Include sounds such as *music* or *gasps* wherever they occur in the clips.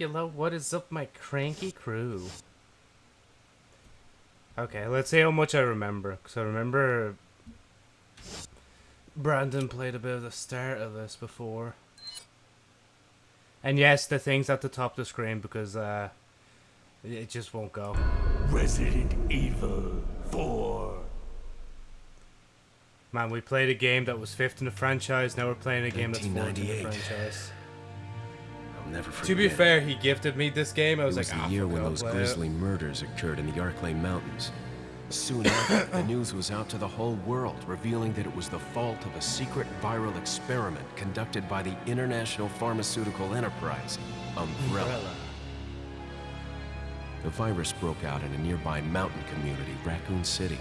Yellow, what is up, my cranky crew? Okay, let's see how much I remember. Because I remember Brandon played a bit of the start of this before. And yes, the thing's at the top of the screen because uh, it just won't go. Resident Evil 4. Man, we played a game that was fifth in the franchise. Now we're playing a game that's fourth in the franchise. I'll never forget. To be fair, he gifted me this game. I It was was like, the ah, year fuck when it, I'll those play it." grisly murders occurred in the Arklay Mountains. Soon *coughs* after, the news was out to the whole world, revealing that it was the fault of a secret viral experiment conducted by the international pharmaceutical enterprise, Umbrella. The virus broke out in a nearby mountain community, Raccoon City,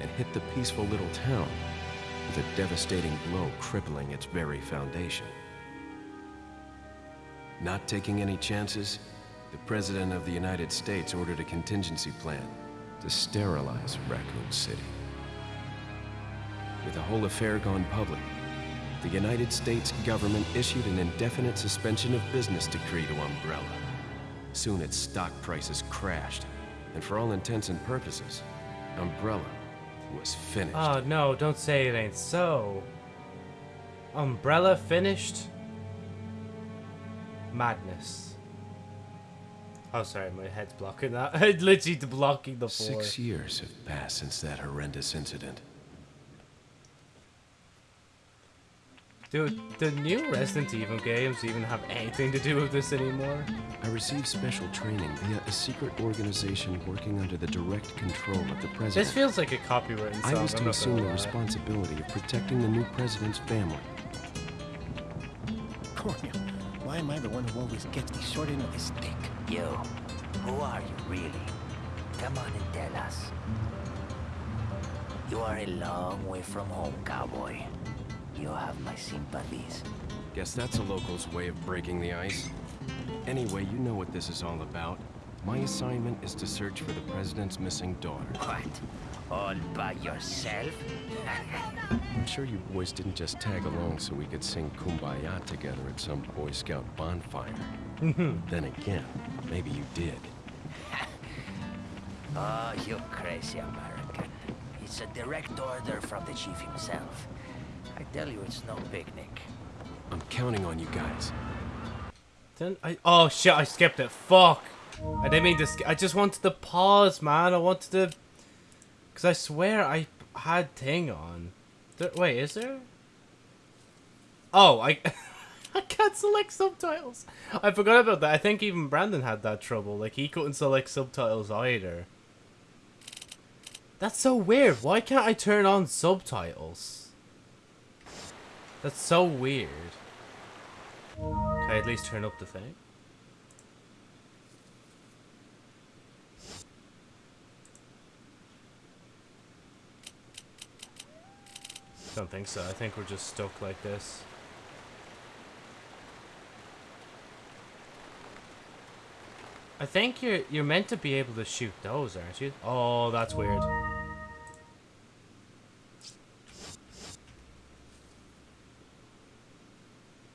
and hit the peaceful little town with a devastating blow crippling its very foundation. Not taking any chances, the President of the United States ordered a contingency plan to sterilize Raccoon City. With the whole affair gone public, the United States government issued an indefinite suspension of business decree to Umbrella. Soon its stock prices crashed, and for all intents and purposes, Umbrella was finished. Oh no, don't say it ain't so. Umbrella finished? Madness. Oh, sorry, my head's blocking that. *laughs* It's literally blocking the floor. Six years have passed since that horrendous incident. Dude, the new Resident Evil games even have anything to do with this anymore? I received special training via a secret organization working under the direct control of the president. This feels like a copyright song. I was to assume the responsibility of protecting the new president's family. Cornel, why am I the one who always gets the short end of the stick? You, who are you really? Come on and tell us. You are a long way from home, cowboy. You have my sympathies. Guess that's a local's way of breaking the ice. Anyway, you know what this is all about. My assignment is to search for the president's missing daughter. What? All by yourself? I'm sure you boys didn't just tag along so we could sing Kumbaya together at some Boy Scout bonfire. Mm-hmm. then again, maybe you did. *laughs* Oh, you crazy American. It's a direct order from the chief himself. I tell you, it's no picnic. I'm counting on you guys. Then I oh shit! I skipped it. Fuck! I didn't mean to. Sk I just wanted to pause, man. I wanted to, cause I swear I had thing on. There, wait, is there? Oh, I *laughs* I can't select subtitles. I forgot about that. I think even Brandon had that trouble. Like he couldn't select subtitles either. That's so weird. Why can't I turn on subtitles? That's so weird. Can I at least turn up the thing? Don't think so. I think we're just stuck like this. I think you're you're meant to be able to shoot those, aren't you? Oh, that's weird.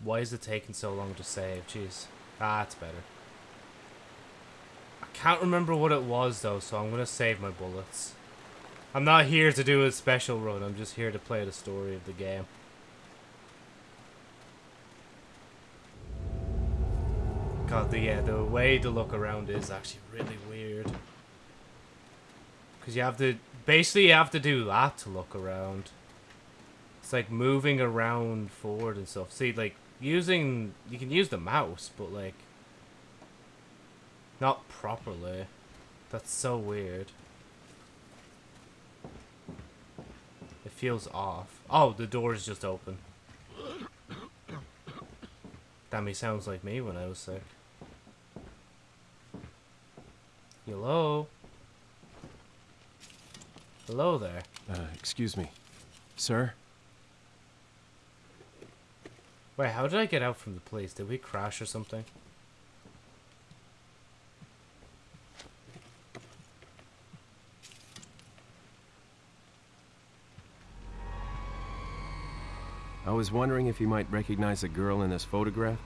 Why is it taking so long to save? Jeez. That's better. I can't remember what it was though, so I'm gonna save my bullets. I'm not here to do a special run, I'm just here to play the story of the game. God, the, yeah, the way to look around is actually really weird. Because you have to, basically you have to do that to look around. It's like moving around forward and stuff. See, like, using, you can use the mouse, but like, not properly. That's so weird. Feels off. Oh, the door is just open. Damn, he sounds like me when I was sick. Hello? Hello there. Uh, excuse me. Sir? Wait, how did I get out from the place? Did we crash or something? I was wondering if you might recognize the girl in this photograph?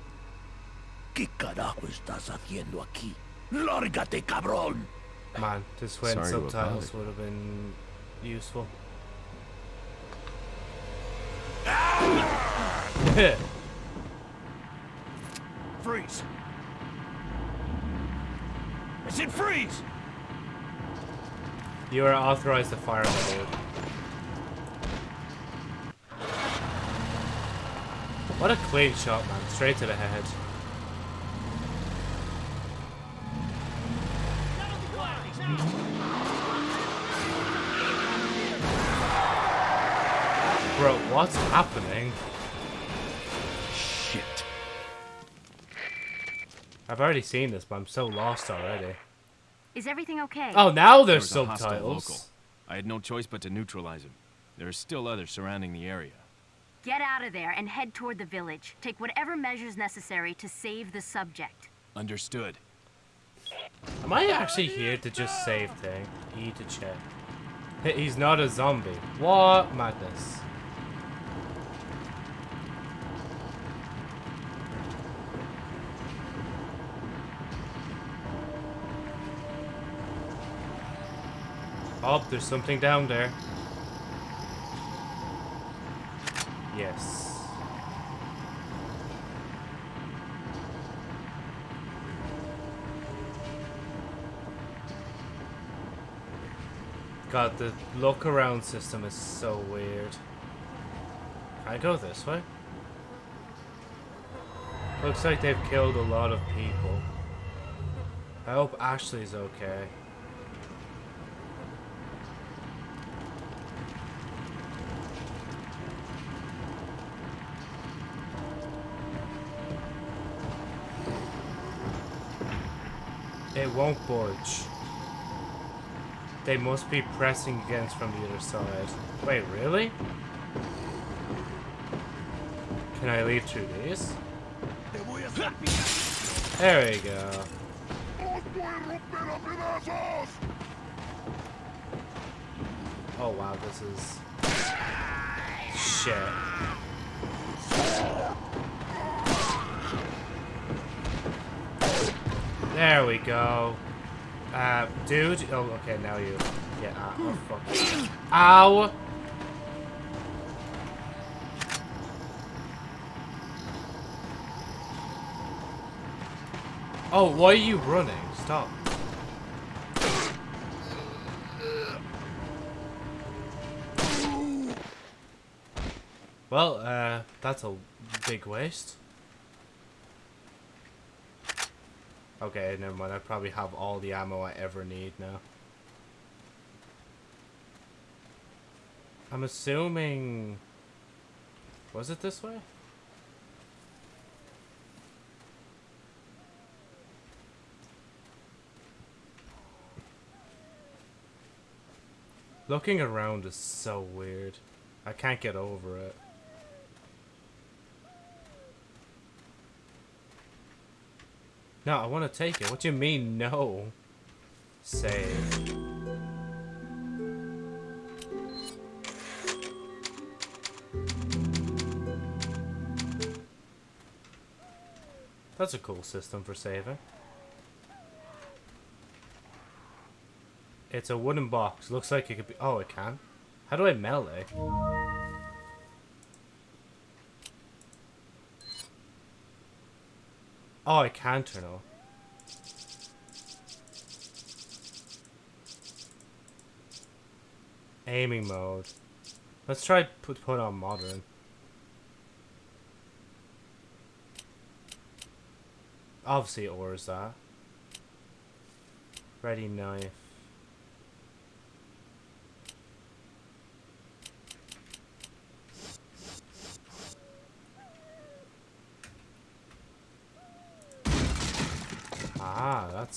¿Qué carajo estás haciendo aquí? ¡Lárgate, cabrón! Man, this when Sorry to subtitles bother. would have been useful. *laughs* Freeze! I said freeze! you are authorized to fire on the dude. What a clean shot, man. Straight to the head. Bro, what's happening? Shit. I've already seen this, but I'm so lost already. Is everything okay? Oh, now There there's was a local. subtitles. I had no choice but to neutralize him. There are still others surrounding the area. Get out of there and head toward the village. Take whatever measures necessary to save the subject. Understood. Am I actually here to just save thing? E to check. He's not a zombie. What madness? Oh, there's something down there. Yes. God, the look around system is so weird. I go this way? Looks like they've killed a lot of people. I hope Ashley's okay. Won't budge. They must be pressing against from the other side. Wait, really? Can I leave through these? There we go. Oh wow, this is shit. There we go. Uh, dude. Oh, okay, now you. Yeah. Uh, oh, fuck. Ow. Oh, why are you running? Stop. Well, uh, that's a big waste. Okay, never mind. I probably have all the ammo I ever need now. I'm assuming... Was it this way? Looking around is so weird. I can't get over it. No, I want to take it. What do you mean, no? Save. That's a cool system for saving. It's a wooden box. Looks like it could be... Oh, it can. How do I melee? Oh, I can turn off. Aiming mode. Let's try put put on modern. Obviously, or is that? Ready knife. Ah, that's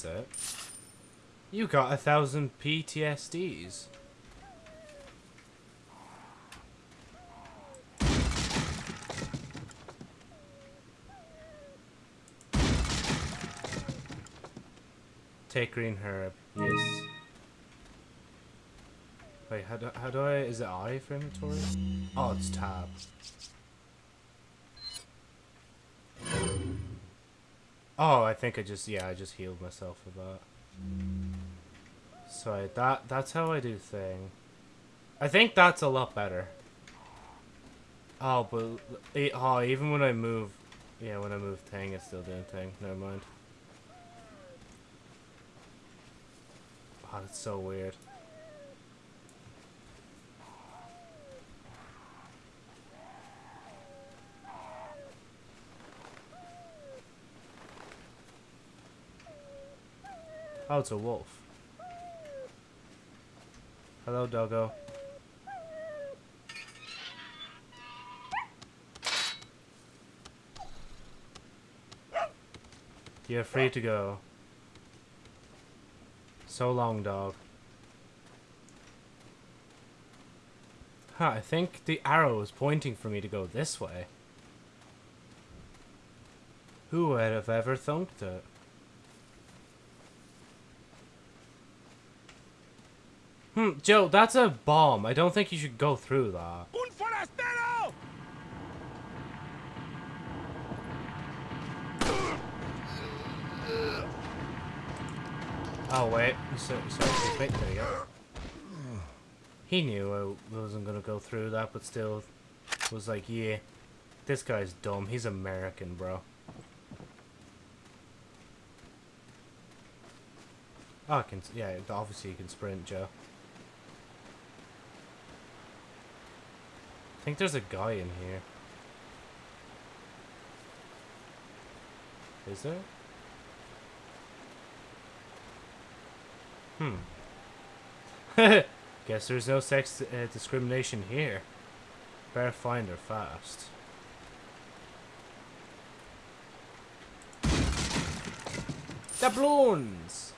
You got a thousand PTSDs. Take green herb. Yes. Wait, how do, how do I... Is it I for inventory? Oh, it's tab. Oh, I think I just yeah, I just healed myself with that. Sorry, that that's how I do thing. I think that's a lot better. Oh, but oh, even when I move, yeah, when I move Tang, it's still doing Tang. Never mind. Oh, that's so weird. Oh, it's a wolf. Hello, doggo. You're free to go. So long, dog. Huh, I think the arrow is pointing for me to go this way. Who would have ever thunk it? Hmm, Joe, that's a bomb. I don't think you should go through that. Un forastero! Oh, wait. So, sorry, wait, there you go. He knew I wasn't gonna go through that, but still was like, yeah, this guy's dumb. He's American, bro. Oh, I can, yeah, obviously you can sprint, Joe. I think there's a guy in here. Is there? Hmm. *laughs* Guess there's no sex uh, discrimination here. Better find her fast. Doubloons!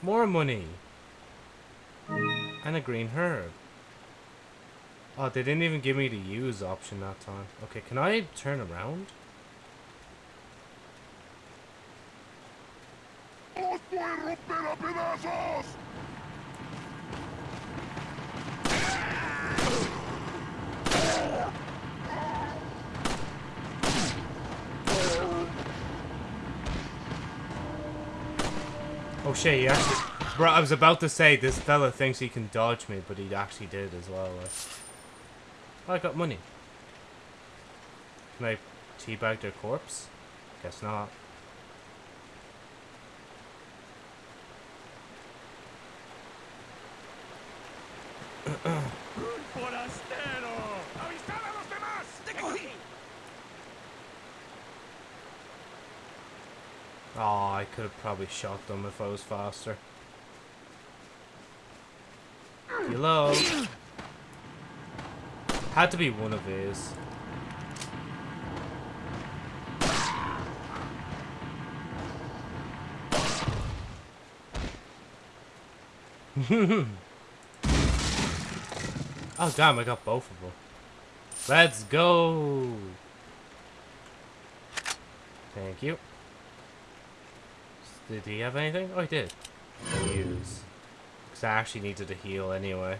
More money! And a green herb. Oh, they didn't even give me the use option that time. Okay, can I turn around? Shit, he actually... Bro, I was about to say, this fella thinks he can dodge me, but he actually did as well. Like. I got money. Can I teabag their corpse? Guess not. ¡Forastero! ¡Avisad a los demás! Oh, I could have probably shot them if I was faster. Hello? Had to be one of these. *laughs* oh damn, I got both of them. Let's go! Thank you. Did he have anything? Oh, he did. Use. Because I actually needed to heal anyway.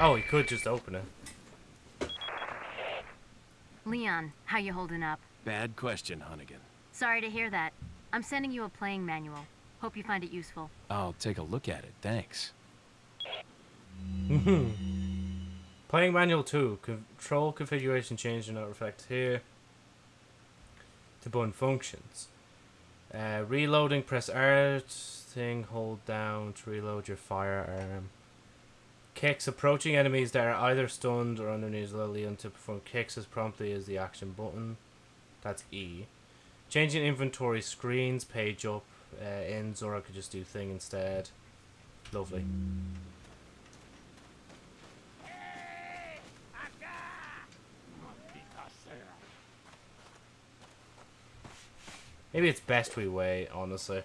oh, he could just open it. Leon, how you holding up? Bad question, Hunnigan. Sorry to hear that. I'm sending you a playing manual. Hope you find it useful. I'll take a look at it, thanks. *laughs* Playing manual 2. Control configuration change do not reflect here. To button functions. Uh, reloading, press R thing, hold down to reload your firearm. Kicks, approaching enemies that are either stunned or underneath Lillian to perform kicks as promptly as the action button. That's E. Changing inventory screens, page up, uh, ends, or I could just do thing instead. Lovely. Maybe it's best we wait, honestly.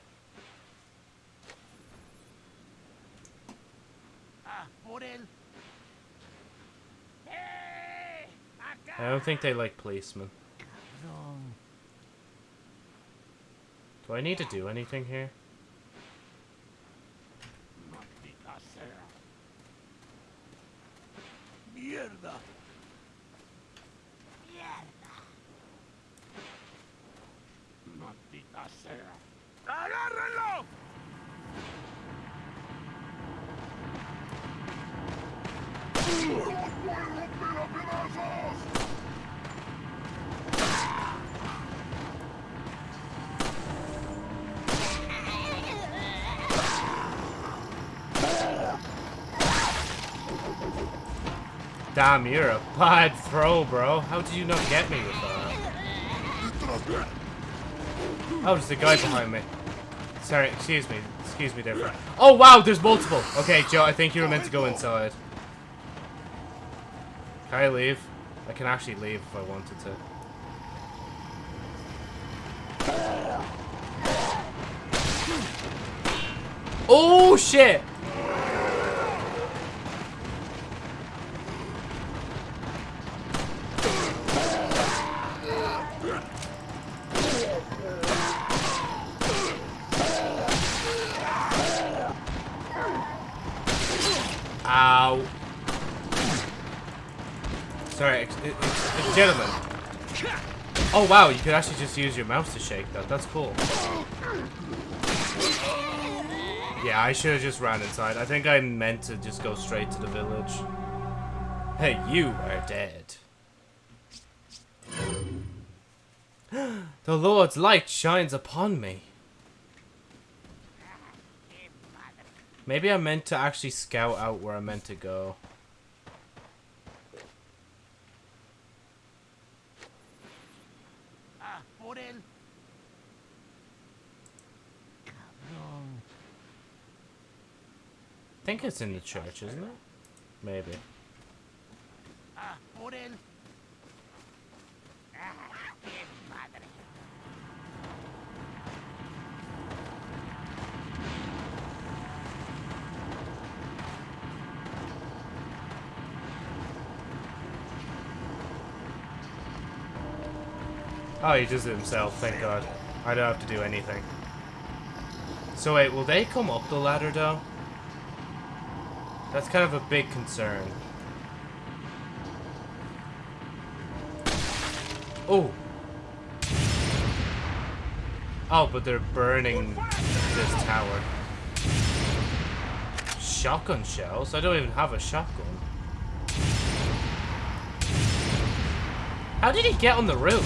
¡Ah. I don't think they like policemen. Do I need to do anything here? Damn, you're a bad throw, bro. How did you not get me with that? Oh, there's a guy behind me. Sorry, excuse me. Excuse me, different. Oh, wow, there's multiple. Okay, Joe, I think you were meant to go inside. Can I leave? I can actually leave if I wanted to. Oh, shit! Wow, you could actually just use your mouse to shake that. That's cool. Yeah, I should have just ran inside. I think I meant to just go straight to the village. Hey, you are dead. *gasps* the Lord's light shines upon me. Maybe I meant to actually scout out where I meant to go. Ah, por él. I think it's in the church, isn't it? Maybe. Oh, he does it himself, thank god. I don't have to do anything. So wait, will they come up the ladder though? That's kind of a big concern. Oh! Oh, but they're burning this tower. Shotgun shells? I don't even have a shotgun. How did he get on the roof?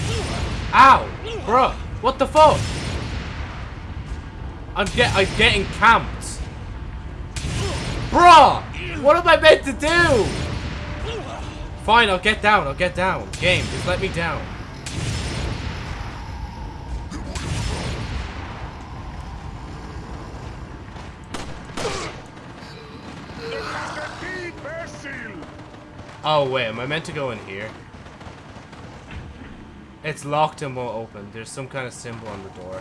Ow! Bruh! What the fuck? I'm get I'm getting camped. Bruh! What am I meant to do? Fine, I'll get down, I'll get down. Game, just let me down. Oh wait, am I meant to go in here? It's locked and won't open. There's some kind of symbol on the door.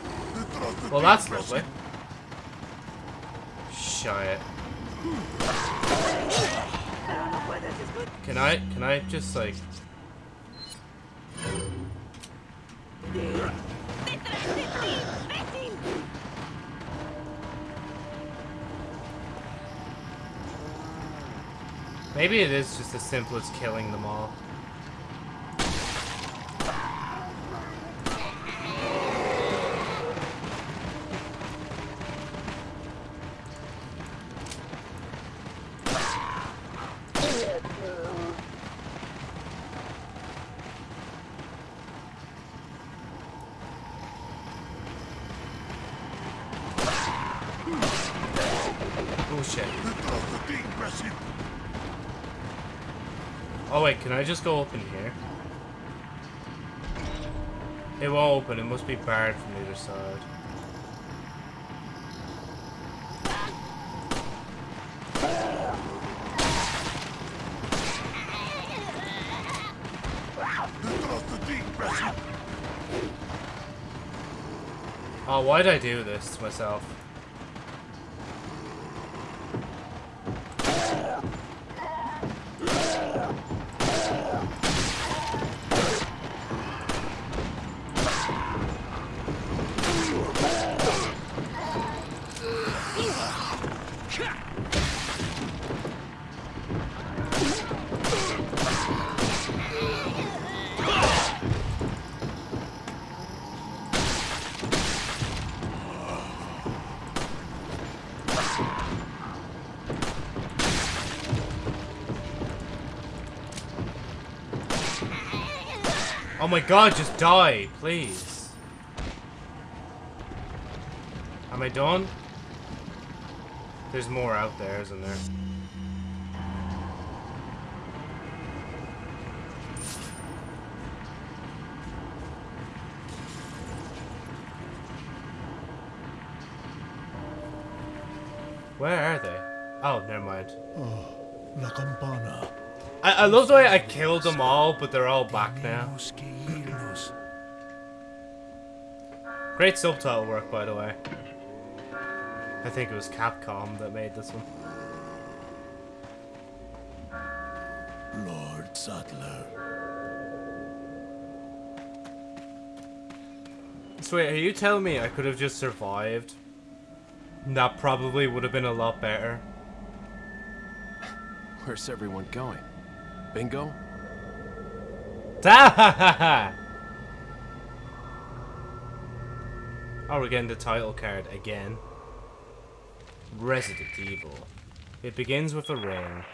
Well, that's lovely. Shit. Can I, can I just like... Maybe it is just as simple as killing them all. Just go up in here? It won't open, it must be barred from the other side. Oh, why'd I do this to myself? my god, just die, please. Am I done? There's more out there, isn't there? Where are they? Oh, never mind. Oh, La Campana. I, I love the way I killed them all, but they're all back now. Great subtitle work, by the way. I think it was Capcom that made this one. Lord Saddler. So wait, are you telling me I could have just survived? That probably would have been a lot better. Where's everyone going? Bingo? *laughs* Da Oh, we're getting the title card again. Resident Evil. It begins with a ring.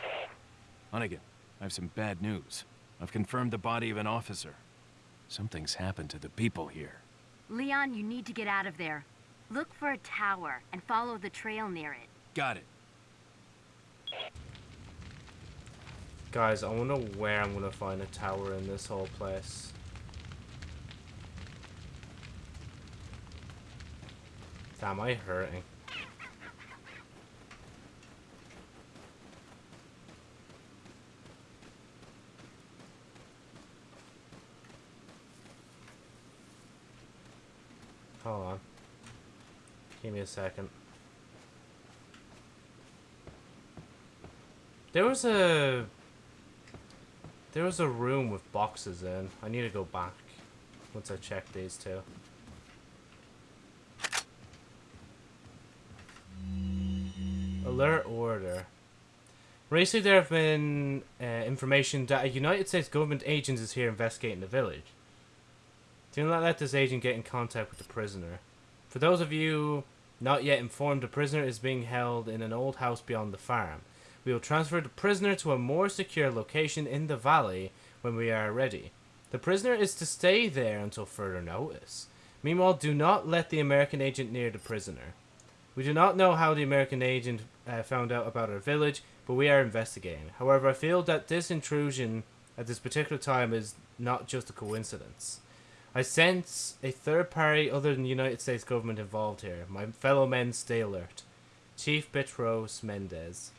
Hunnigan, I have some bad news. I've confirmed the body of an officer. Something's happened to the people here. Leon, you need to get out of there. Look for a tower and follow the trail near it. Got it. Guys, I wonder where I'm gonna find a tower in this whole place. Damn, I hurting. Hold on. Give me a second. There was a... There was a room with boxes in. I need to go back once I check these two. Alert order. Recently there have been uh, information that a United States government agent is here investigating the village. Do not let this agent get in contact with the prisoner. For those of you not yet informed, the prisoner is being held in an old house beyond the farm. We will transfer the prisoner to a more secure location in the valley when we are ready. The prisoner is to stay there until further notice. Meanwhile, do not let the American agent near the prisoner. We do not know how the American agent uh, found out about our village, but we are investigating. However, I feel that this intrusion at this particular time is not just a coincidence. I sense a third party other than the United States government involved here. My fellow men stay alert. Chief Bitores Mendez.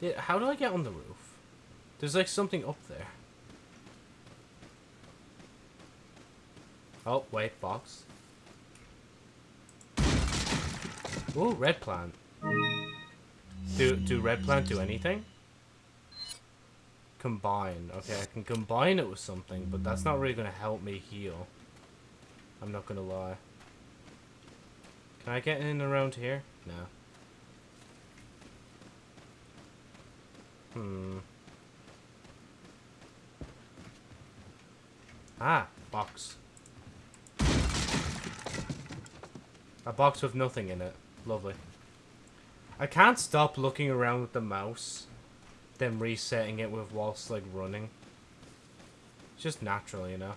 Yeah, how do I get on the roof? There's like something up there. Oh, wait, box. Oh, red plant. Do do red plant do anything? Combine. Okay, I can combine it with something, but that's not really gonna help me heal. I'm not gonna lie. Can I get in around here? No. Hmm. Ah, box. A box with nothing in it. Lovely. I can't stop looking around with the mouse, then resetting it with whilst like running. It's just natural, you know.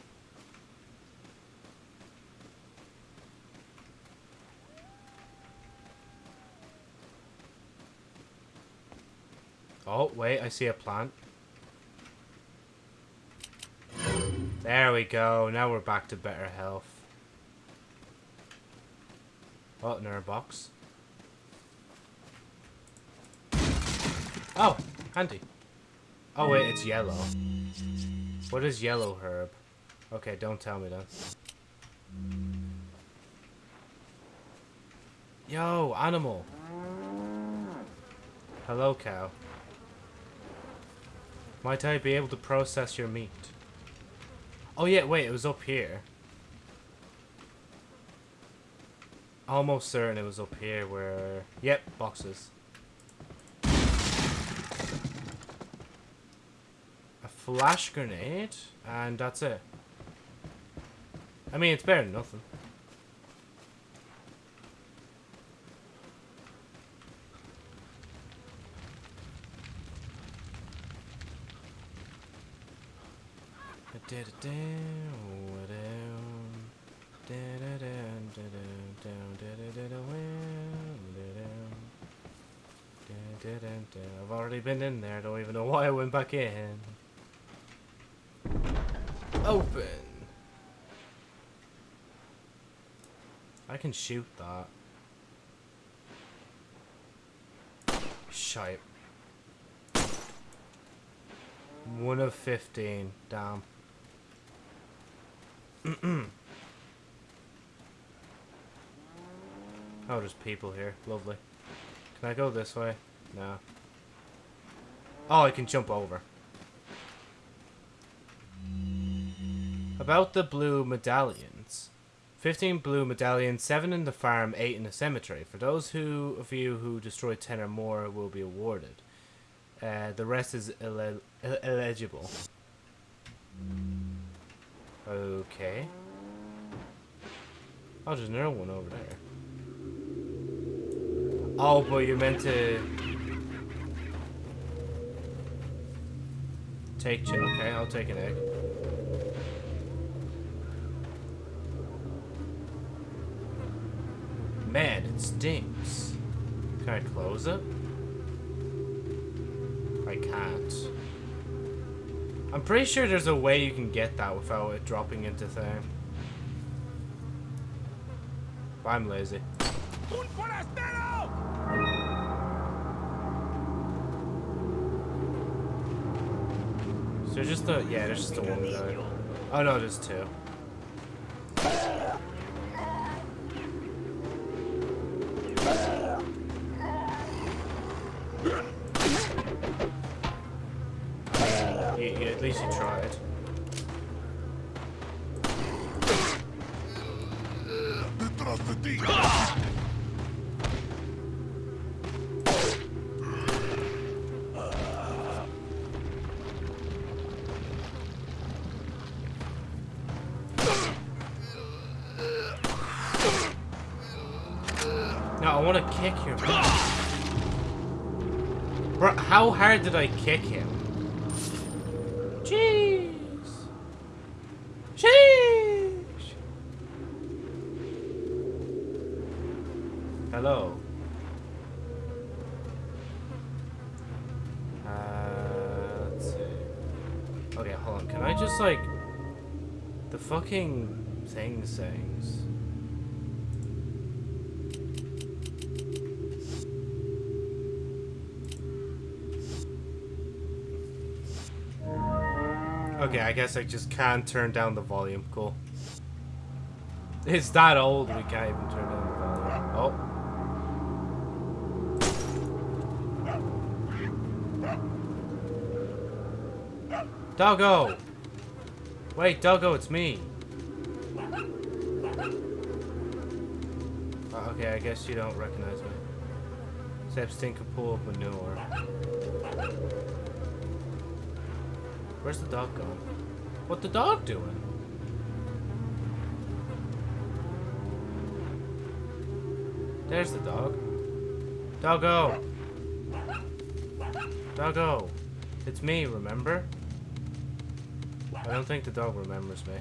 Oh, wait, I see a plant. There we go. Now we're back to better health. Oh, another box. Oh, handy. Oh wait, it's yellow. What is yellow herb? Okay, don't tell me that. Yo, animal. Hello, cow. Might I be able to process your meat? Oh yeah, wait, it was up here. Almost certain it was up here where... Yep, boxes. A flash grenade, and that's it. I mean, it's better than nothing. I've already been in there. Don't even know why I went back in. Open. I can shoot that. Shite. One of 15. Damn. *clears throat* oh, there's people here. Lovely. Can I go this way? No. Oh, I can jump over. About the blue medallions. 15 blue medallions, 7 in the farm, 8 in the cemetery. For those who of you who destroy 10 or more will be awarded. Uh, the rest is ille illegible. Okay. Oh, there's another one over there. Oh, but you're meant to... Take... Okay, I'll take an egg. Man, it stinks. Can I close it? I can't. I'm pretty sure there's a way you can get that without it dropping into thing. I'm lazy. So just the yeah, there's just the one guy. Oh no, there's two. At least you tried. Kick him. Bro, how hard did I kick him? Jeez. Sheesh. Hello. Uh, let's see. Okay, hold on. Can I just like the fucking thing sings? Okay, I guess I just can't turn down the volume. Cool. It's that old we can't even turn down the volume. Oh. Doggo! Wait, Doggo, it's me. Uh, okay, I guess you don't recognize me. Can pull up manure. Where's the dog going? What the dog doing? There's the dog. Doggo! Doggo! It's me, remember? I don't think the dog remembers me.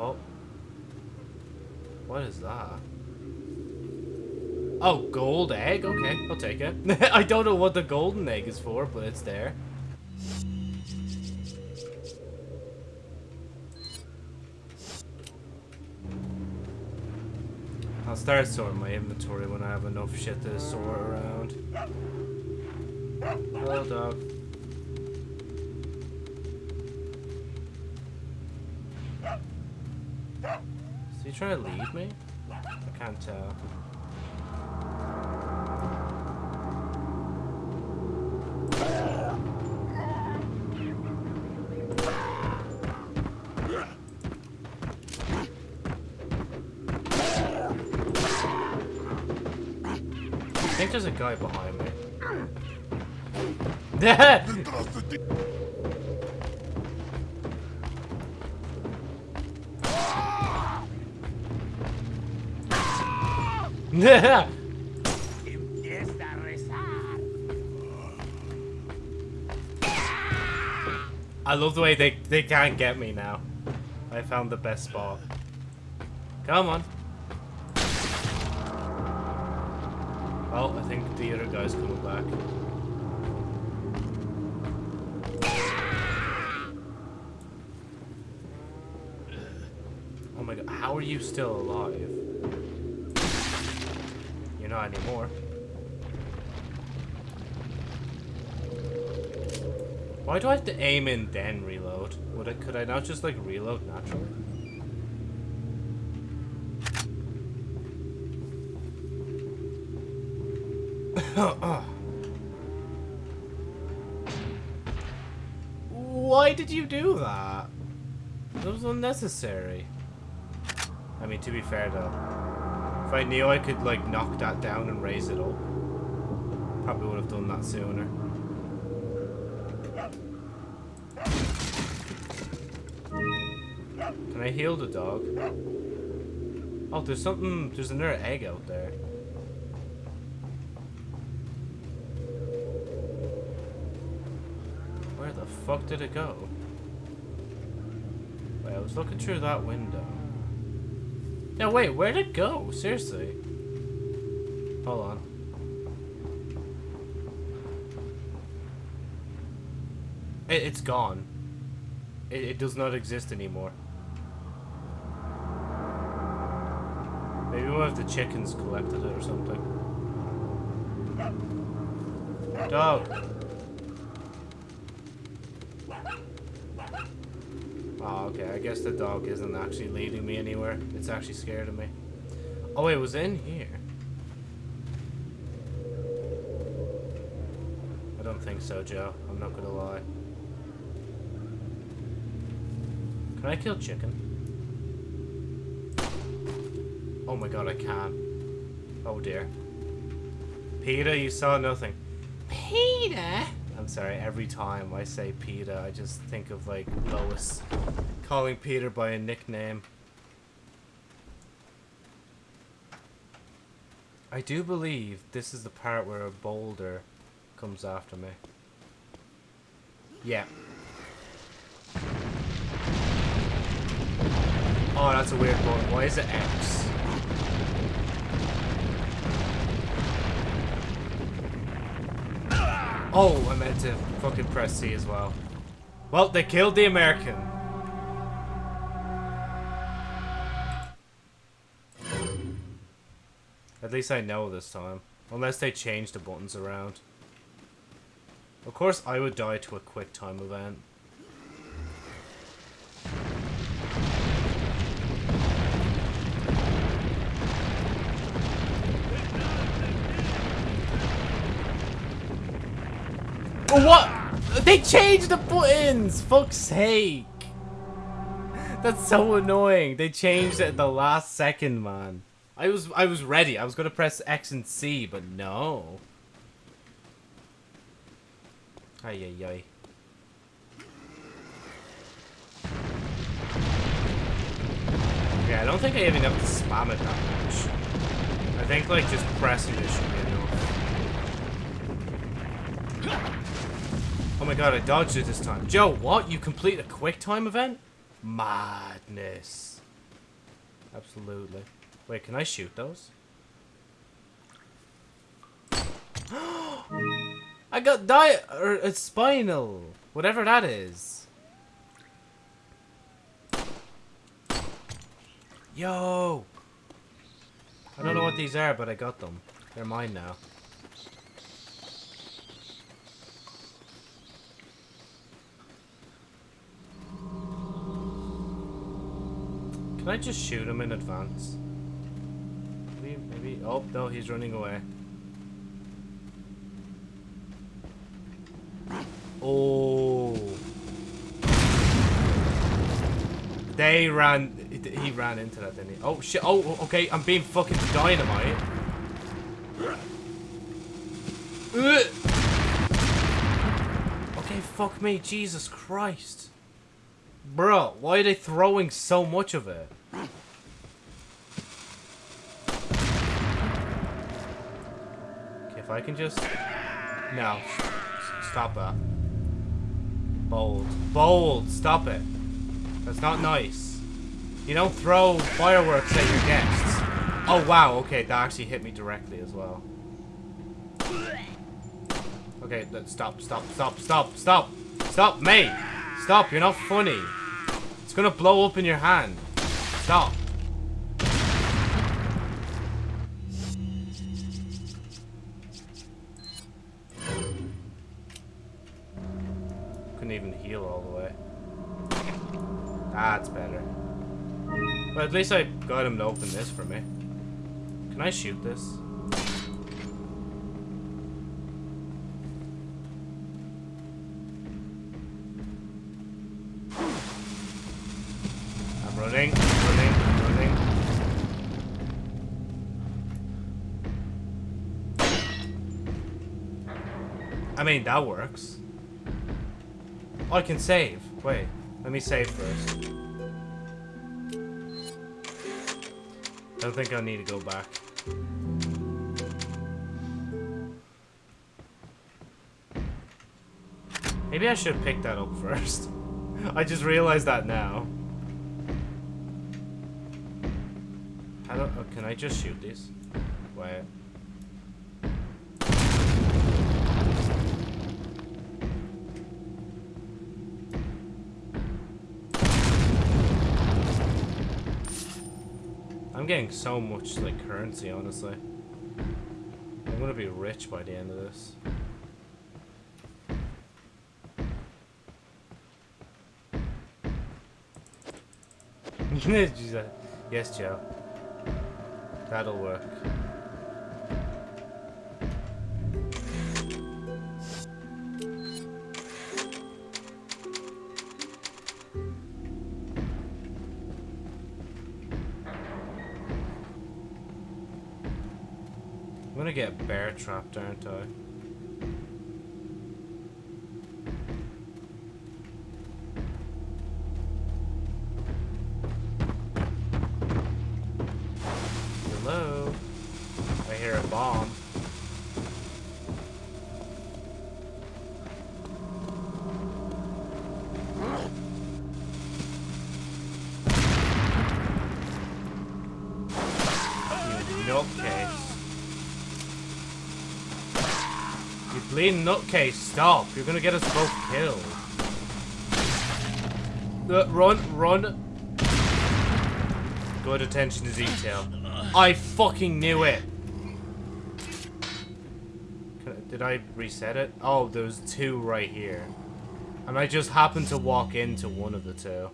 Oh. What is that? Oh, gold egg? Okay, I'll take it. *laughs* I don't know what the golden egg is for, but it's there. I'll start sorting my inventory when I have enough shit to sort around. Hello, dog. Is he trying to leave me? I can't tell. There's a guy behind me. Detrás de ti. Empieza a rezar. I love the way they, they can't get me now. I found the best spot. Come on. Oh, I think the other guy's coming back. Oh my god, how are you still alive? You're not anymore. Why do I have to aim and then reload? Would I could I not just like reload naturally? Why did you do that? That was unnecessary. I mean, to be fair though, if I knew I could like knock that down and raise it up, probably would have done that sooner. Can I heal the dog? Oh, there's something, there's another egg out there. Fuck did it go? Wait, I was looking through that window. Yeah, wait, where'd it go? Seriously. Hold on. It, it's gone. It, it does not exist anymore. Maybe one of the chickens collected it or something. Dog. Oh, okay. I guess the dog isn't actually leading me anywhere. It's actually scared of me. Oh, it was in here. I don't think so, Joe. I'm not gonna lie. Can I kill chicken? Oh my god, I can. Oh dear. Peter, you saw nothing. Peter? I'm sorry, every time I say Peter, I just think of like Lois calling Peter by a nickname. I do believe this is the part where a boulder comes after me. Yeah. Oh, that's a weird one. Why is it X? Oh, I meant to fucking press C as well. Well, they killed the American. At least I know this time. Unless they change the buttons around. Of course, I would die to a quick time event. What? They changed the buttons! Fuck's sake! That's so annoying. They changed it at the last second, man. I was I was ready. I was gonna press X and C, but no. Ay ay ay. Yeah, I don't think I even have to spam it that much. I think like just pressing it should be enough. Oh my god, I dodged it this time. Joe, what? You complete a quick time event? Madness. Absolutely. Wait, can I shoot those? *gasps* I got diet or a Spinel, whatever that is. Yo! I don't know what these are, but I got them. They're mine now. Can I just shoot him in advance? Oh, no, he's running away. Oh. They ran. He ran into that, didn't he? Oh, shit. Oh, okay. I'm being fucking dynamite. Okay, fuck me. Jesus Christ. Bro, why are they throwing so much of it? If I can just... No. Stop that. Bold. Bold! Stop it. That's not nice. You don't throw fireworks at your guests. Oh, wow. Okay, that actually hit me directly as well. Okay, stop, stop, stop, stop, stop, stop, mate. Stop, you're not funny. It's gonna blow up in your hand. Stop. Couldn't even heal all the way. That's better. But at least I got him to open this for me. Can I shoot this? I'm running, running, running. I mean, that works. I can save. Wait, let me save first. I don't think I'll need to go back. Maybe I should pick that up first. *laughs* I just realized that now. How do, oh, can I just shoot this? Wait. Getting so much like currency, honestly. I'm gonna be rich by the end of this. *laughs* Yes, Joe. That'll work. Trapped, aren't I? Bleeding nutcase, stop. You're gonna get us both killed. Uh, run, run. Good attention to detail. I fucking knew it. Did I reset it? Oh, there's two right here. And I just happened to walk into one of the two.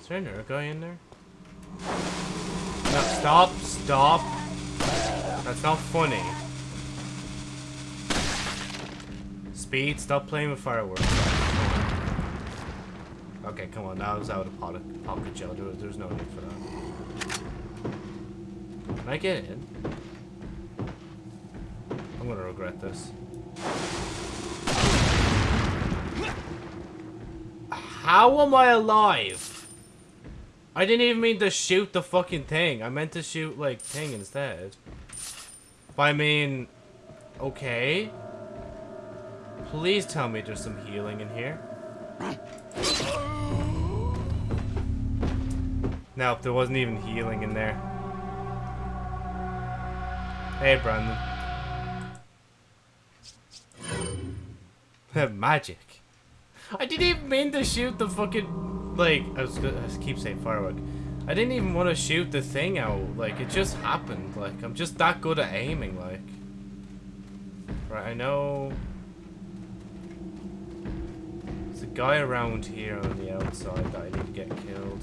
Is there another guy in there? Stop, stop. That's not funny. Speed, stop playing with fireworks. Okay, come on, that was out of pocket, pocket gel. There, there's no need for that. Can I get in? I'm gonna regret this. How am I alive? I didn't even mean to shoot the fucking thing. I meant to shoot, like, thing instead. But I mean... Okay. Please tell me there's some healing in here. Nope, there wasn't even healing in there. Hey, Brandon. *laughs* Magic. I didn't even mean to shoot the fucking... Like, I was I keep saying firework. I didn't even want to shoot the thing out. Like, it just happened. Like, I'm just that good at aiming, like. Right, I know... There's a guy around here on the outside that I need to get killed.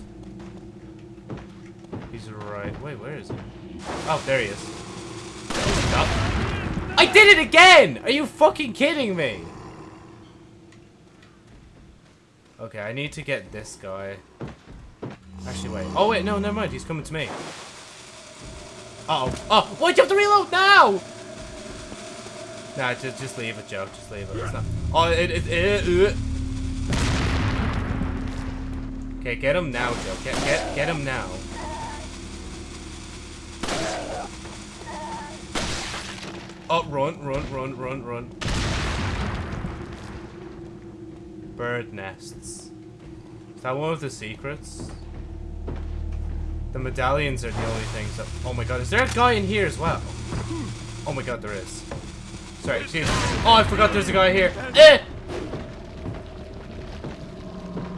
He's right. Wait, where is he? Oh, there he is. Stop. I did it again! Are you fucking kidding me? Okay, I need to get this guy. Actually, wait. Oh, wait, no, never mind. He's coming to me. Uh oh. Oh, why'd you have to reload now? Nah, just, just leave it, Joe. Just leave it. It's not. Oh, it, it, it, uh. Okay, get him now, Joe. Get, get, get him now. Oh, run, run, run, run, run. Bird nests. Is that one of the secrets? The medallions are the only things that... Oh my god, is there a guy in here as well? Oh my god, there is. Sorry. Oh, I forgot there's a guy here. Eh!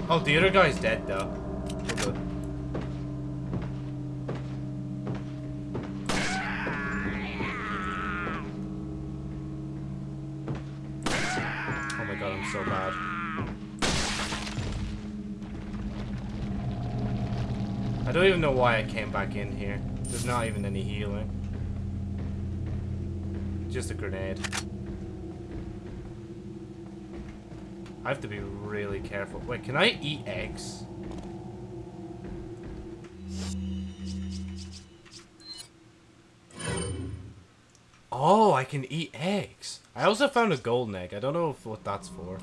Oh, the other guy's dead, though. Oh my god, I'm so bad. Don't even know why I came back in here. There's not even any healing. Just a grenade. I have to be really careful. Wait, can I eat eggs? Oh, I can eat eggs. I also found a golden egg. I don't know if, what that's for.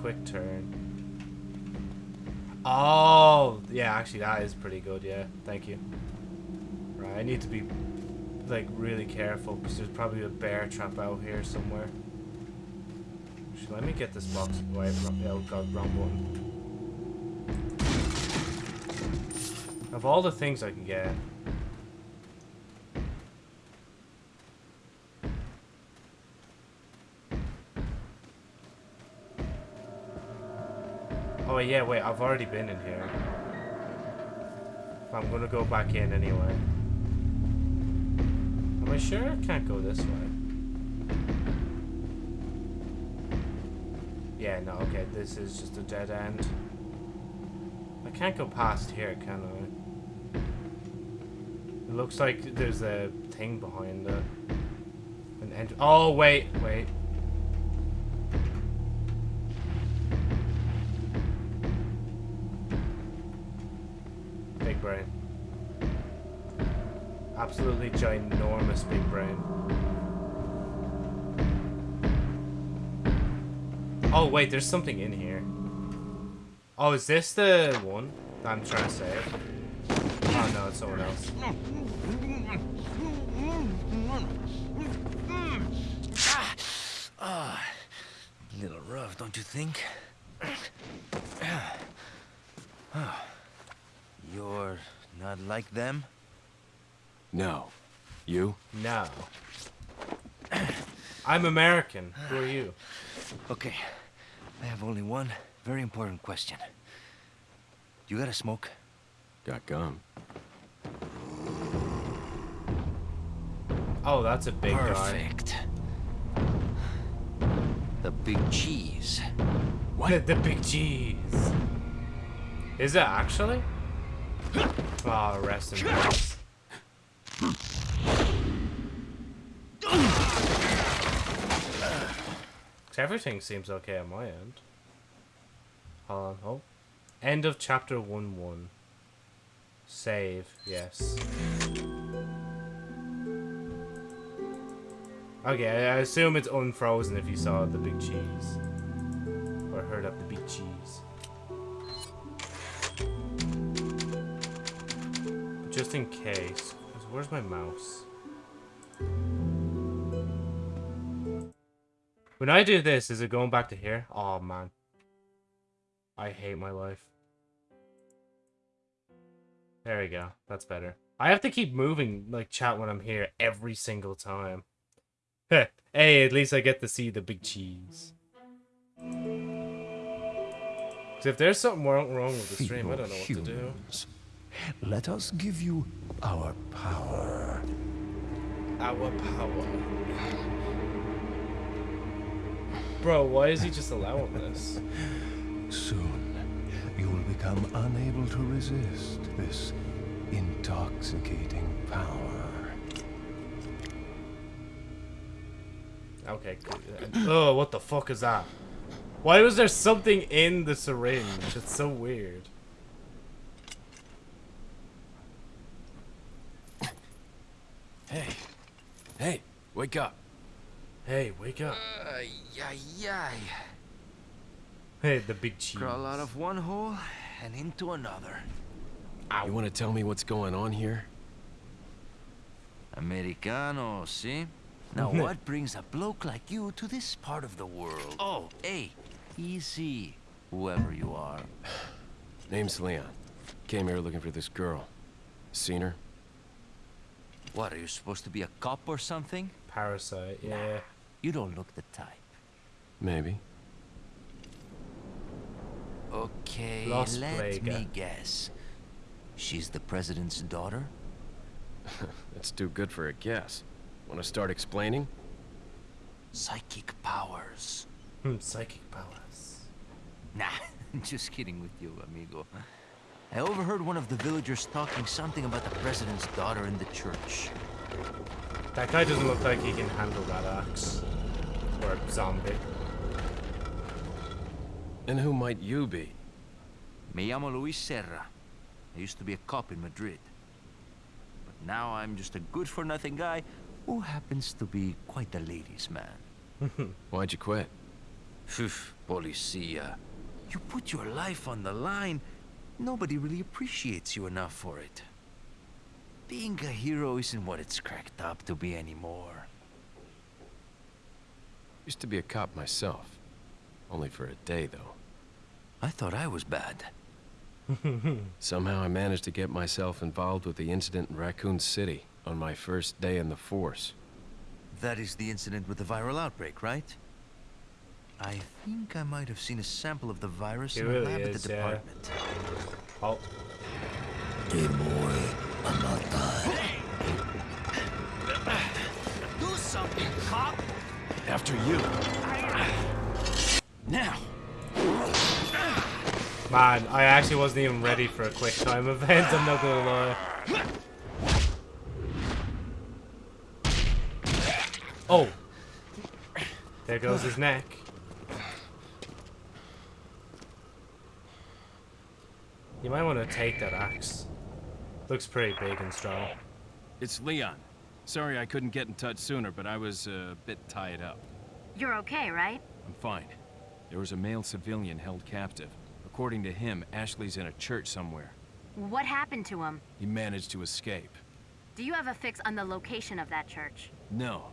Quick turn. Oh, yeah, actually that is pretty good, yeah. Thank you. Right, I need to be like really careful because there's probably a bear trap out here somewhere. Actually, let me get this box away from oh god, wrong button. Of all the things I can get. Oh yeah, wait, I've already been in here. I'm gonna go back in anyway. Am I sure I can't go this way? Yeah, no, okay, this is just a dead end. I can't go past here, can I? It looks like there's a thing behind it. An end. Oh, wait, wait. Wait, there's something in here. Oh, is this the one that I'm trying to save? Oh, no, it's someone else. Ah, little rough, don't you think? Ah, You're not like them? No. You? No. *coughs* I'm American. Who are you? Okay, I have only one very important question. You got a smoke? Got gum. Oh, that's a big guy. Perfect. The big cheese. What? The, the big cheese. Is it actually? Oh, rest in peace. Everything seems okay on my end. Hold on, oh. End of chapter 1 1. Save, yes. Okay, I assume it's unfrozen if you saw the big cheese. Or heard of the big cheese. Just in case, Where's my mouse? When I do this, is it going back to here? Oh man. I hate my life. There we go. That's better. I have to keep moving like chat when I'm here every single time. *laughs* hey, at least I get to see the big cheese. 'Cause if there's something wrong, wrong with the stream, I don't know what to do. Humans, Let us give you our power. Our power. Bro, why is he just allowing this? Soon, you will become unable to resist this intoxicating power. Okay. Oh, what the fuck is that? Why was there something in the syringe? It's so weird. Hey. Hey, wake up. Hey, wake up. Ay, ay, ay. Hey, the big cheese. Crawl out of one hole and into another. You want to tell me what's going on here? Americano, see? Now *laughs* what brings a bloke like you to this part of the world? Oh, hey, easy. Whoever you are. *sighs* Name's Leon. Came here looking for this girl. Seen her? What, are you supposed to be a cop or something? Parasite, yeah. You don't look the type. Maybe. Okay, Las let Vegas. me guess. She's the president's daughter? *laughs* That's too good for a guess. Want to start explaining? Psychic powers. Hmm, psychic powers. Nah, *laughs* just kidding with you, amigo. I overheard one of the villagers talking something about the president's daughter in the church. That guy doesn't look like he can handle that axe. Or a zombie. And who might you be? Me llamo Luis Sera. I used to be a cop in Madrid. But now I'm just a good-for-nothing guy who happens to be quite a ladies' man. *laughs* Why'd you quit? Phew, policia. You put your life on the line, nobody really appreciates you enough for it. Being a hero isn't what it's cracked up to be anymore. Used to be a cop myself. Only for a day, though. I thought I was bad. *laughs* Somehow I managed to get myself involved with the incident in Raccoon City on my first day in the force. That is the incident with the viral outbreak, right? I think I might have seen a sample of the virus It in a really lab at is, the yeah. Oh. Department. Do something, cop! After you. Now! man, I actually wasn't even ready for a quick time event, I'm not gonna lie. Oh! There goes his neck. You might want to take that axe. Looks pretty big and strong. It's Leon. Sorry I couldn't get in touch sooner, but I was uh, a bit tied up. You're okay, right? I'm fine. There was a male civilian held captive. According to him, Ashley's in a church somewhere. What happened to him? He managed to escape. Do you have a fix on the location of that church? No.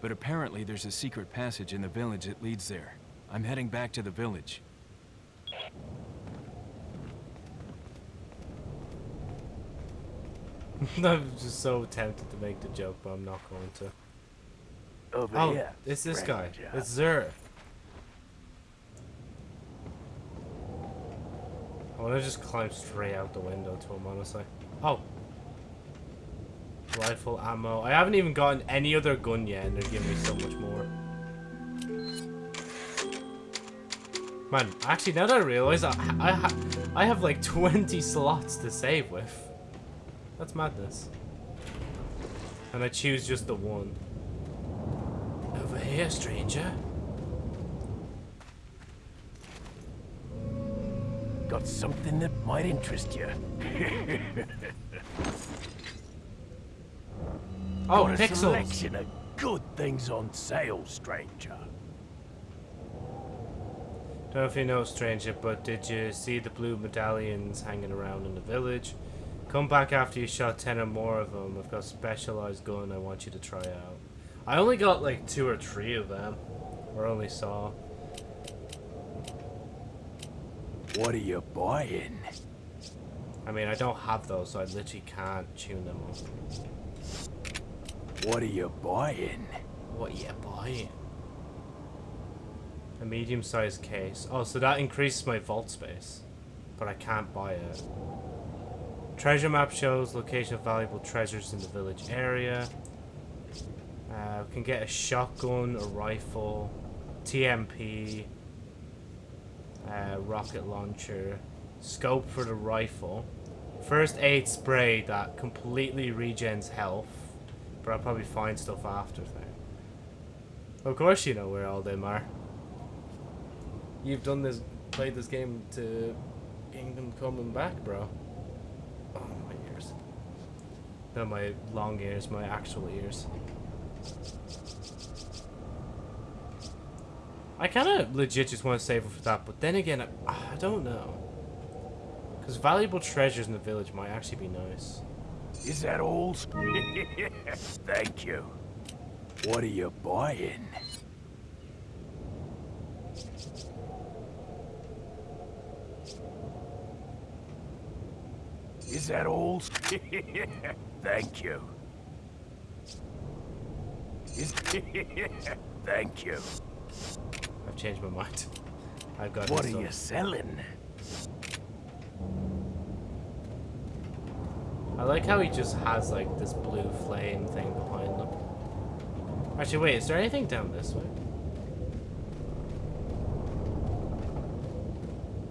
But apparently there's a secret passage in the village that leads there. I'm heading back to the village. *laughs* I'm just so tempted to make the joke, but I'm not going to. Over Oh, here. Oh, it's this guy. It's Zur. I want to just climb straight out the window to him, honestly. Oh. Rifle ammo. I haven't even gotten any other gun yet, and they're giving me so much more. Man, actually, now that I realize, I, I, I have like 20 slots to save with. That's madness. And I choose just the one. Over here, stranger. Got something that might interest you. *laughs* Oh, Got a pixels. selection of good things on sale, stranger. Don't know if you know, stranger, but did you see the blue medallions hanging around in the village? Come back after you shot 10 or more of them. I've got a specialized gun I want you to try out. I only got like two or three of them. Or only saw. What are you buying? I mean, I don't have those, so I literally can't tune them up. What are you buying? What are you buying? A medium-sized case. Oh, so that increases my vault space. But I can't buy it. Treasure map shows location of valuable treasures in the village area. Uh, we can get a shotgun, a rifle, TMP, uh, rocket launcher, scope for the rifle, first aid spray that completely regens health, but I'll probably find stuff after thing. Of course you know where all them are. You've done this, played this game to Kingdom Coming Back, bro. Not my long ears, my actual ears. I kind of legit just want to save for that, but then again, I, I don't know. Because valuable treasures in the village might actually be nice. Is that all? *laughs* Thank you. What are you buying? Is that all? *laughs* Thank you. *laughs* Thank you. I've changed my mind. *laughs* I've got What are you selling? I like how he just has like this blue flame thing behind him. Actually, wait, is there anything down this way?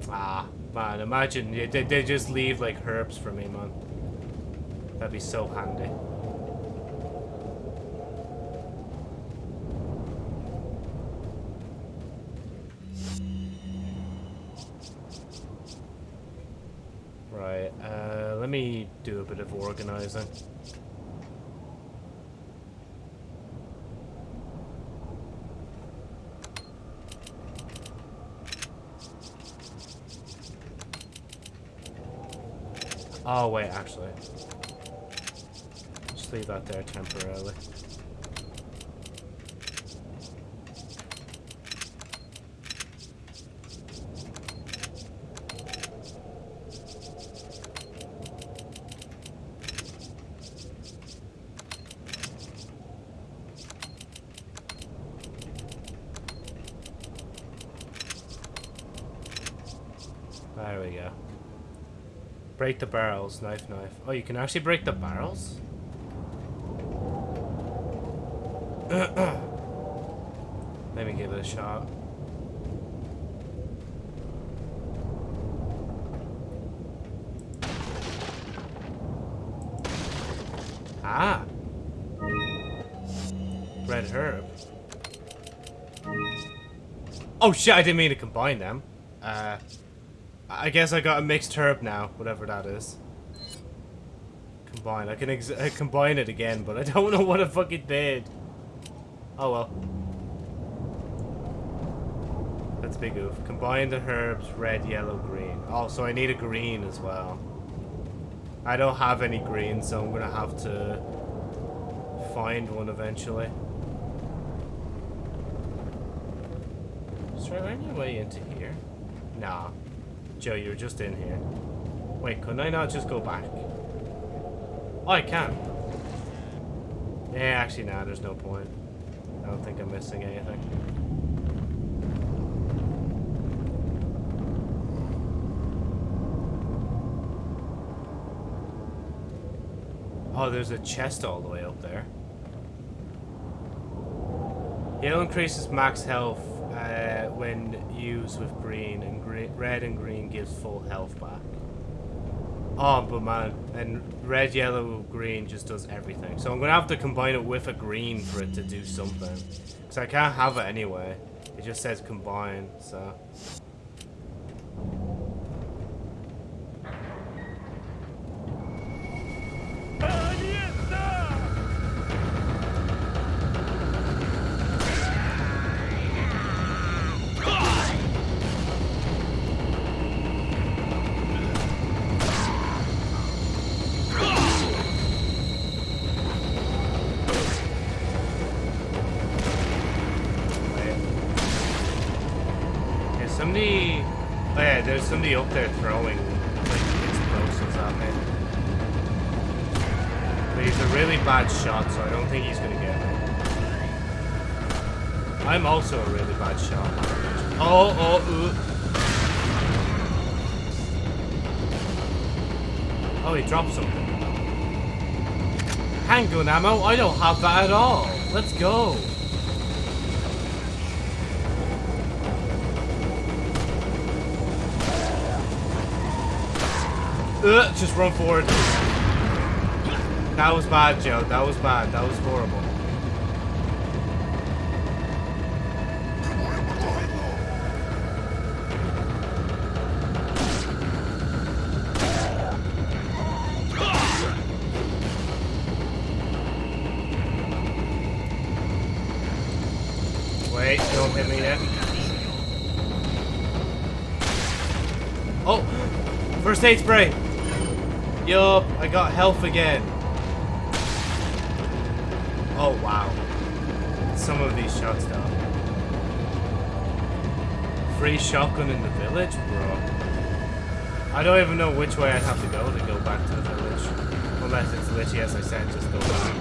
Ah, man, imagine they, they they just leave like herbs for me, man. That'd be so handy. Right, uh, let me do a bit of organizing. Oh, wait, actually. Just leave that there temporarily. There we go. Break the barrels, knife, knife. Oh, you can actually break the barrels? Oh shit, I didn't mean to combine them. Uh, I guess I got a mixed herb now, whatever that is. Combine. I can ex uh, combine it again, but I don't *laughs* know what I fucking did. Oh well. That's big oof. Combine the herbs, red, yellow, green. Oh, so I need a green as well. I don't have any green, so I'm gonna have to find one eventually. Is there any way into here? Nah. Joe, you were just in here. Wait, couldn't I not just go back? Oh, I can. Yeah, actually, nah, there's no point. I don't think I'm missing anything. Oh, there's a chest all the way up there. Yellow increases max health when used with green, and gre red and green gives full health back. Oh, but man, and red, yellow, green just does everything. So I'm gonna have to combine it with a green for it to do something. Because I can't have it anyway. It just says combine, so. Somebody up there throwing like explosives at me. But he's a really bad shot, so I don't think he's gonna get me. I'm also a really bad shot. Oh, oh, ooh. Oh, he dropped something. Handgun ammo? I don't have that at all. Let's go. Ugh, just run forward. That was bad, Joe. That was bad. That was horrible. Wait, don't hit me yet. Oh! First aid spray! Yup, I got health again. Oh, wow. Some of these shots, though. Free shotgun in the village? Bro. I don't even know which way I'd have to go to go back to the village. Unless it's literally as I said, just go back.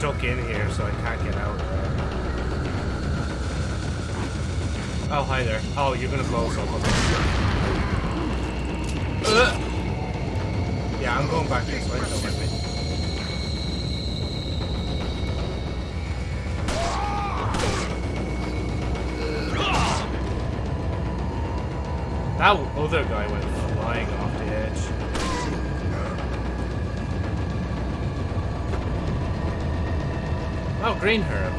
Stuck in here, so I can't get out. Oh, hi there. Oh, you're gonna blow us up. Yeah, I'm going back this way. Don't get me. That other guy went green herb.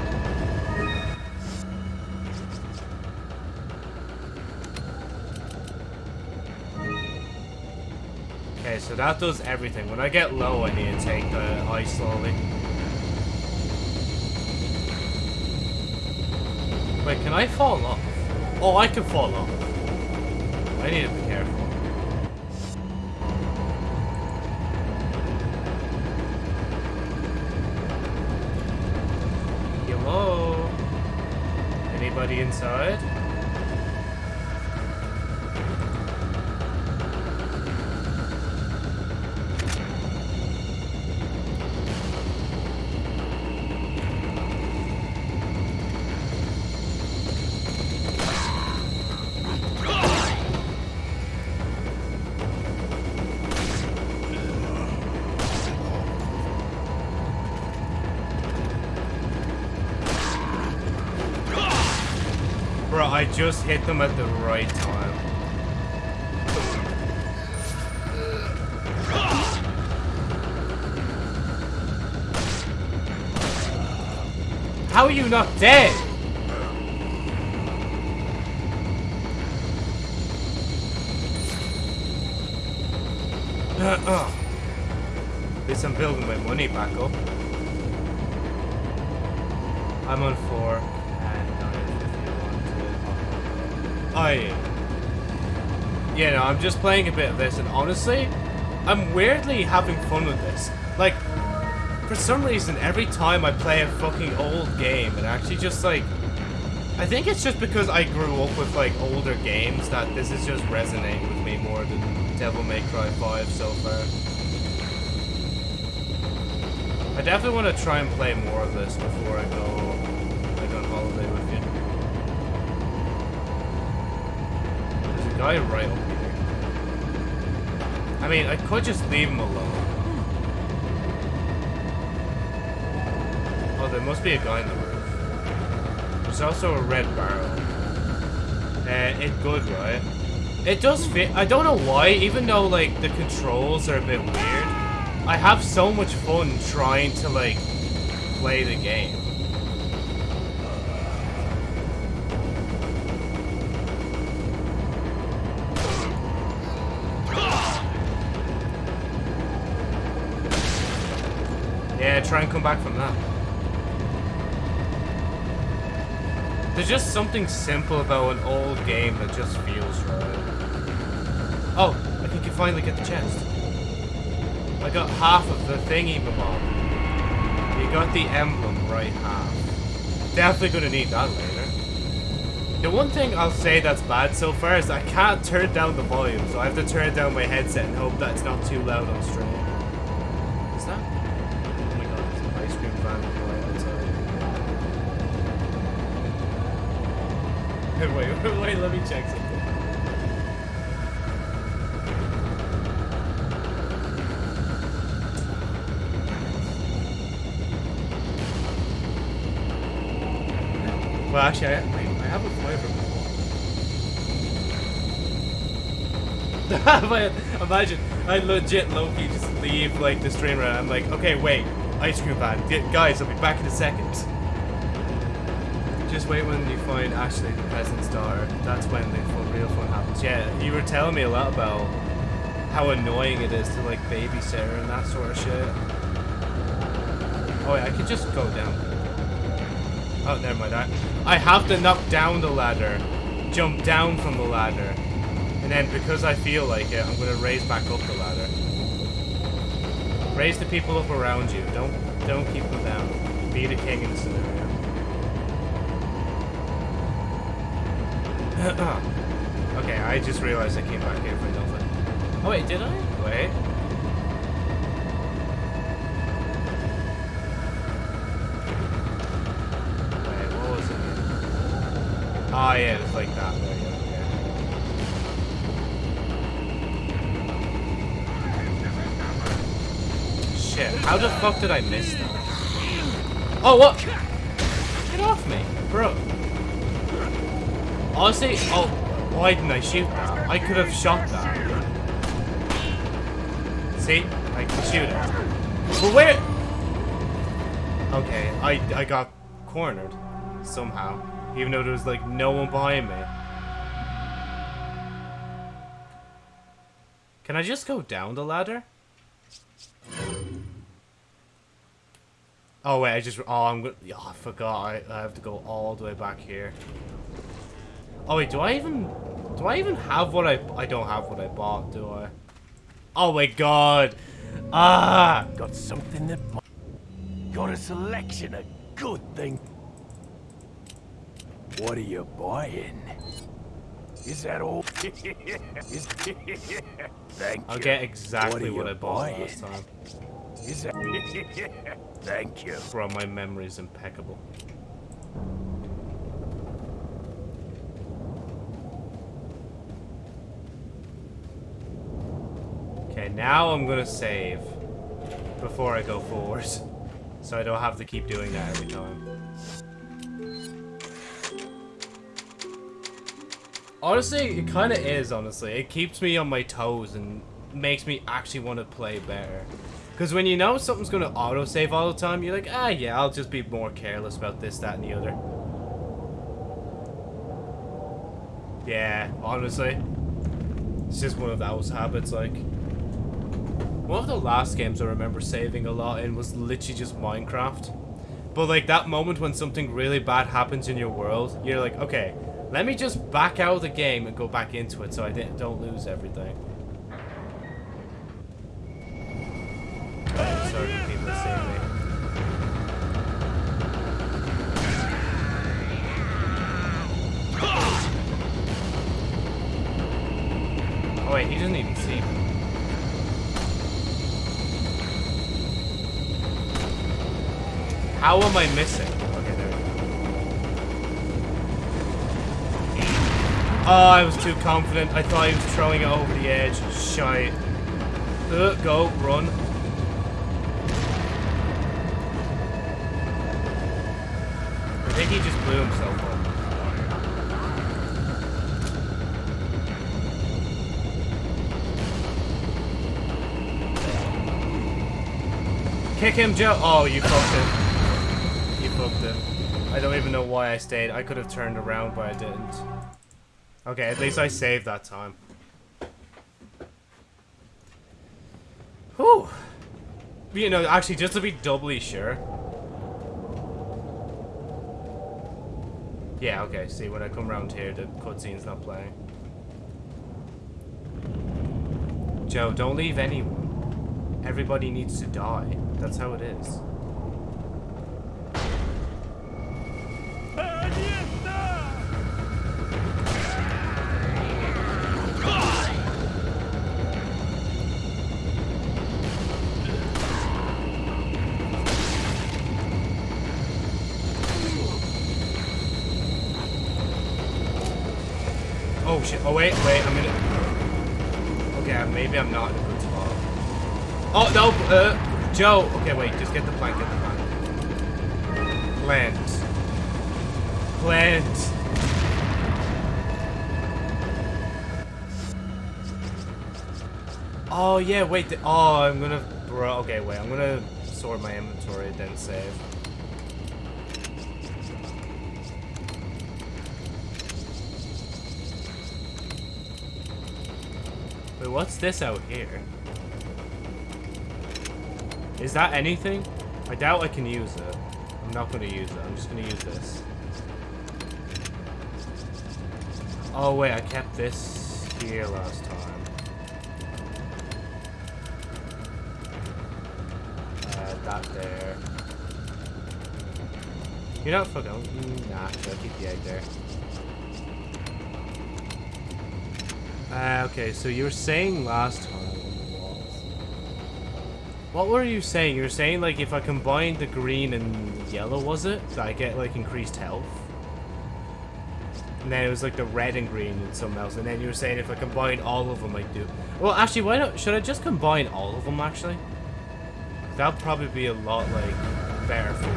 Okay, so that does everything. When I get low, I need to take the ice slowly. Wait, can I fall off? Oh, I can fall off. I need to be careful. Anybody inside? Just hit them at the right time. How are you not dead? I'm just playing a bit of this, and honestly, I'm weirdly having fun with this. Like, for some reason, every time I play a fucking old game, it actually just, like... I think it's just because I grew up with, like, older games that this is just resonating with me more than Devil May Cry 5 so far. I definitely want to try and play more of this before I go, like, on holiday with you. There's a guy right mean, I could just leave him alone. Oh, there must be a guy in the roof. There's also a red barrel. Uh, it good, right? It does fit. I don't know why, even though, like, the controls are a bit weird. I have so much fun trying to, like, play the game. There's just something simple about an old game that just feels right. Oh, I think you finally get the chest. I got half of the thingy, bob. You got the emblem right half. Definitely gonna need that later. The one thing I'll say that's bad so far is I can't turn down the volume, so I have to turn down my headset and hope that it's not too loud on stream. Is that? Oh my god, there's an ice cream van *laughs* wait, wait, *laughs* wait, let me check something. Well, actually, I, wait, I have a. *laughs* But Imagine, I legit lowkey just leave like the streamer and I'm like, okay, wait, ice cream van, guys, I'll be back in a second. Just wait when you find Ashley, the peasant's daughter. That's when the real fun happens. Yeah, you were telling me a lot about how annoying it is to like babysit her and that sort of shit. Oh wait, I could just go down. Oh, never mind. I, I have to knock down the ladder, jump down from the ladder, and then because I feel like it, I'm gonna raise back up the ladder. Raise the people up around you. Don't don't keep them down. Be the king in the scenario. *coughs* okay, I just realized I came back here for nothing. Oh wait, did I? Wait. Wait, what was it? Oh yeah, it's like that. There you go. yeah. Shit, how the fuck did I miss that? Oh, what? Honestly, oh, why didn't I shoot that? I could have shot that. See? I can shoot it. But where? Okay, I, I got cornered. Somehow. Even though there was like no one behind me. Can I just go down the ladder? Oh wait, I just, oh I'm gonna, oh, I forgot, I, I have to go all the way back here. Oh wait, do I even, do I even have what I, I don't have what I bought, do I? Oh my god. Ah! Got something that. Got a selection of good things. What are you buying? Is that all? *laughs* Is... *laughs* Thank I'll you. get exactly are what, I bought buying? last time. Is that... *laughs* Thank you. Bro, my memory is impeccable. Okay, now I'm gonna save before I go forward. *laughs* So I don't have to keep doing that every time. Honestly, it kind of is, honestly. It keeps me on my toes and makes me actually want to play better. Because when you know something's going to autosave all the time, you're like, ah, yeah, I'll just be more careless about this, that, and the other. Yeah, honestly. It's just one of those habits, like. One of the last games I remember saving a lot in was literally just Minecraft. But like that moment when something really bad happens in your world, you're like, okay, let me just back out of the game and go back into it so I don't lose everything. How am I missing? Okay, there we go. Oh, I was too confident. I thought he was throwing it over the edge. Shite. Uh, go, run. I think he just blew himself up. Kick him, Joe. Oh, you fucked it. I don't even know why I stayed. I could have turned around, but I didn't. Okay, at least I saved that time. Whew. You know, actually, just to be doubly sure. Yeah, okay, see, when I come around here, the cutscene's not playing. Joe, don't leave anyone. Everybody needs to die. That's how it is. Joe. Okay, wait, just get the plank, get the plank. Plant. Plant. Oh, yeah, wait. Oh, I'm gonna... Bro, okay, wait. I'm gonna sort my inventory, then save. Wait, what's this out here? Is that anything? I doubt I can use it. I'm not going to use it. I'm just going to use this. Oh, wait. I kept this here last time. Uh, that there. You're not fucking... mm, Nah, I'll keep the egg there. Uh, okay, so you were saying last time... What were you saying? You were saying, like, if I combine the green and yellow, was it? That I get, like, increased health? And then it was, like, the red and green and something else. And then you were saying if I combine all of them, I do... Well, actually, why not... Should I just combine all of them, actually? That'll probably be a lot, like, better for me.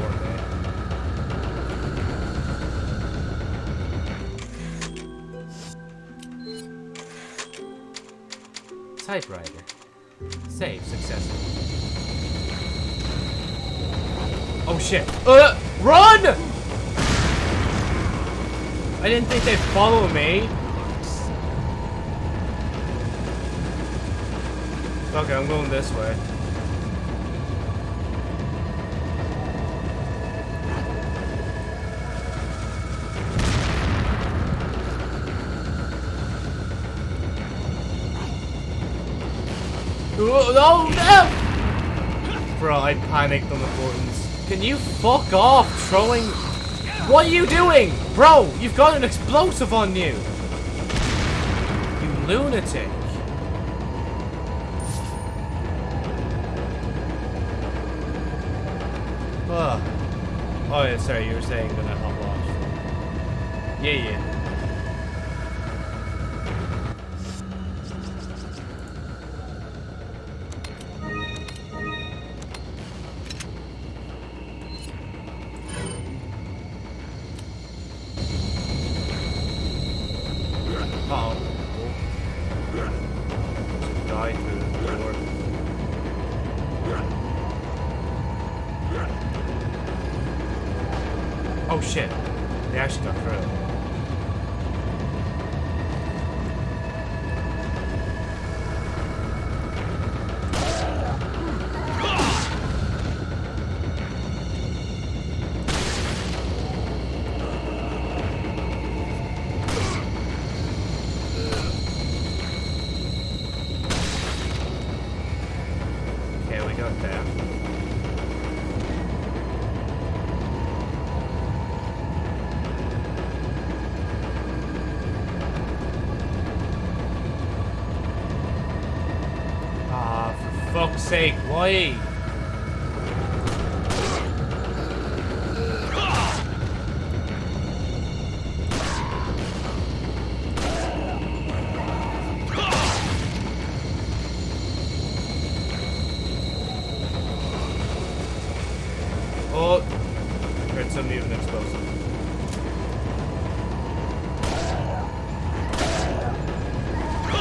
Typewriter. Save successfully. Oh shit. Uh, run! I didn't think they'd follow me. Okay, I'm going this way. Oh, no! Bro, I panicked on the buttons. Can you fuck off throwing... What are you doing? Bro, you've got an explosive on you. You lunatic. Oh, yeah, sorry, you were saying I hop off. Yeah, yeah. Oh, heard some mutant explosive.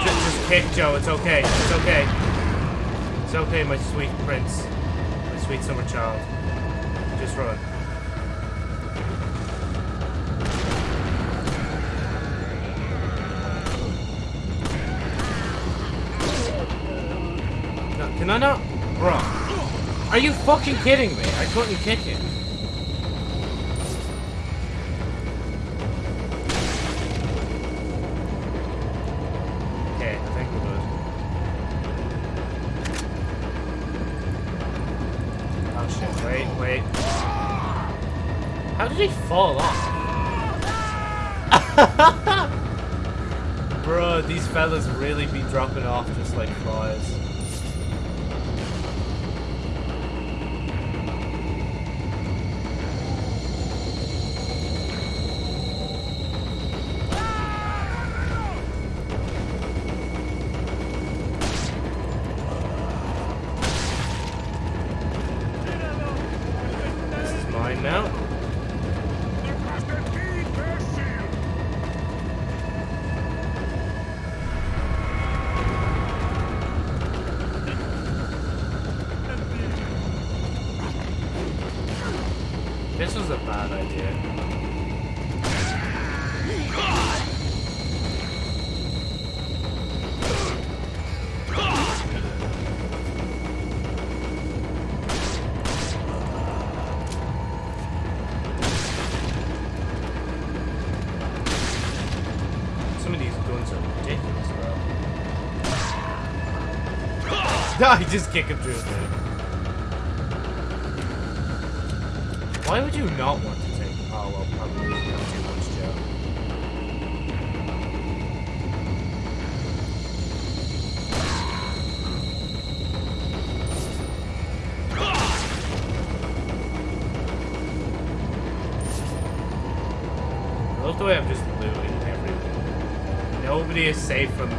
Just, just kick Joe. It's okay. It's okay. It's okay, my sweet prince, my sweet summer child. Just run. Can I not? Are you fucking kidding me? I couldn't kick him. Okay, I think we're good. Oh shit, wait, wait. How did he fall off? *laughs* Bro, these fellas really be dropping off just like flies. *laughs* I just kick him through the thing. Why would you not want to take? Oh well, probably have too much Joe. I love the way I'm just looting everything. Nobody is safe from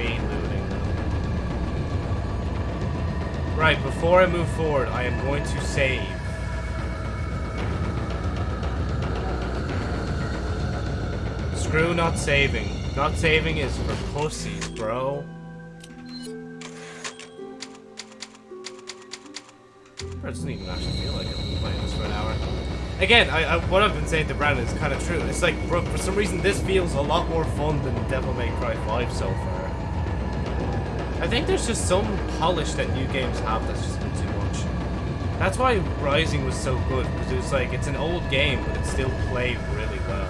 before I move forward, I am going to save. Screw not saving. Not saving is for pussies, bro. Doesn't even actually feel like I've been playing this for an hour. Again, I, I, what I've been saying to Brandon is kind of true. It's like, bro, for some reason, this feels a lot more fun than Devil May Cry 5 so far. I think there's just some polish that new games have that's just bit too much. That's why Rising was so good, because it was like, it's an old game, but it still played really well.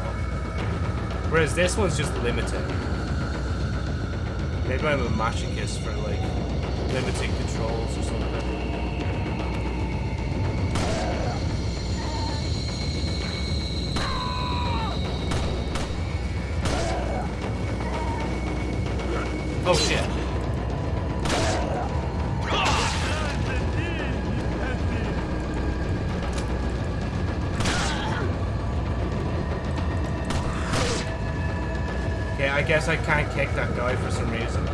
Whereas this one's just limited. Maybe I'm a masochist for like limiting controls or something. Guess I can't kick that guy for some reason.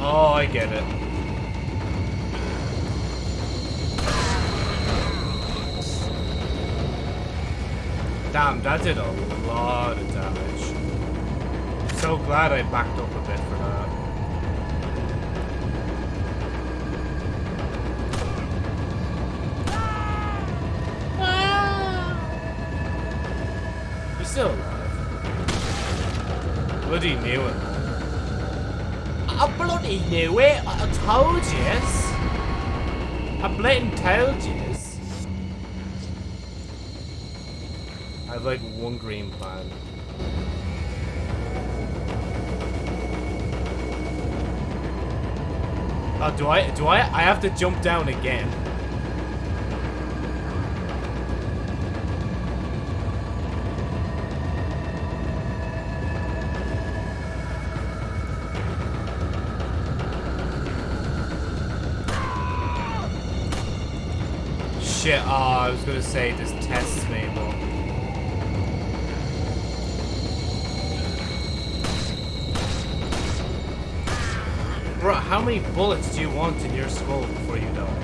Oh, I get it. Damn, that did a one green plan. Oh, do I? Do I? I have to jump down again. Shit, oh, I was gonna say this how many bullets do you want in your skull before you die?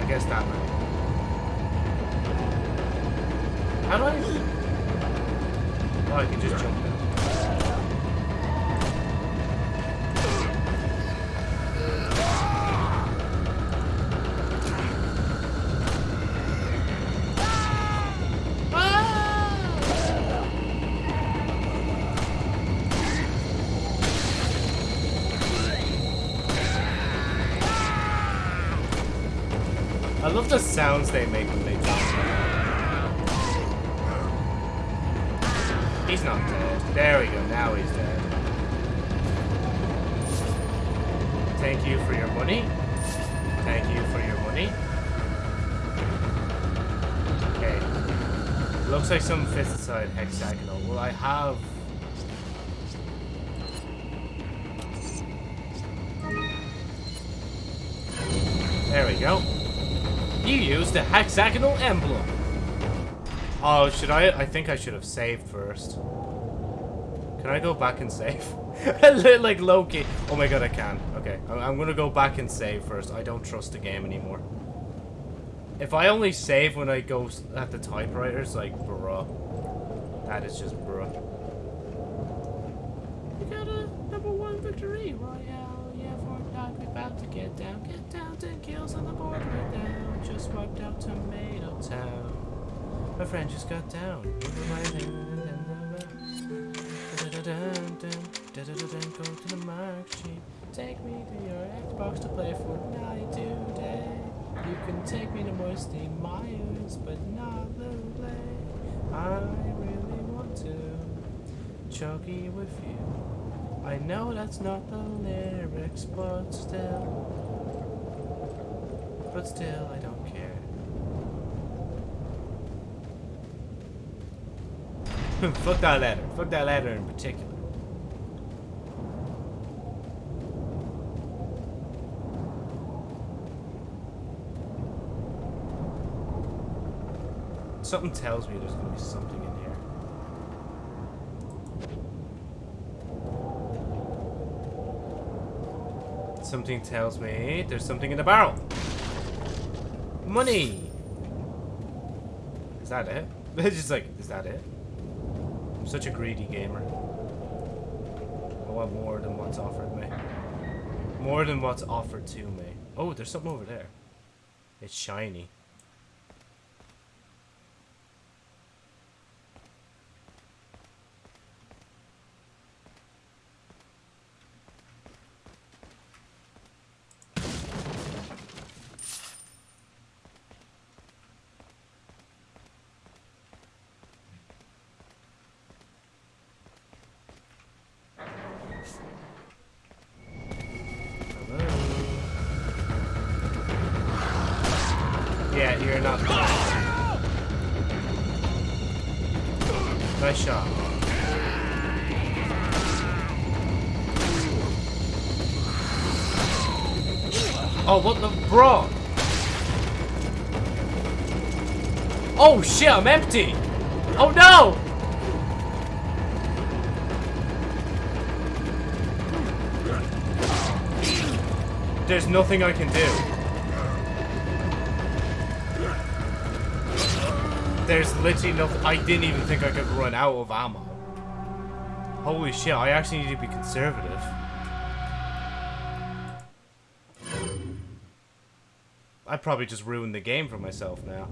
I guess that many. How do I... Oh, I can just jump sounds they You used the hexagonal emblem. Oh, should I? I think I should have saved first. Can I go back and save? *laughs* like Loki. Oh my god, I can. Okay, I'm, I'm gonna go back and save first. I don't trust the game anymore. If I only save when I go at the typewriters, like, bruh. That is just bruh. We got a number one victory royale. Yeah, Fortnite, we about to get down. Get down, 10 kills on the board right now. Just wiped out Tomato Town. My friend just got down. Go to the mark sheet. Take me to your Xbox to play Fortnite today. You can take me to Moisty Myers, but not the play. I really want to. chuggy with you. I know that's not the lyrics, but still. But still, I don't care. *laughs* Fuck that ladder. Fuck that ladder in particular. Something tells me there's gonna be something in here. Something tells me there's something in the barrel. Money! Is that it? *laughs* It's just like, is that it? Such a greedy gamer. I want more than what's offered me. More than what's offered to me. Oh, there's something over there. It's shiny. Oh, what the bro? Oh shit, I'm empty. Oh no! There's nothing I can do. There's literally nothing. I didn't even think I could run out of ammo. Holy shit, I actually need to be conservative. I probably just ruined the game for myself now.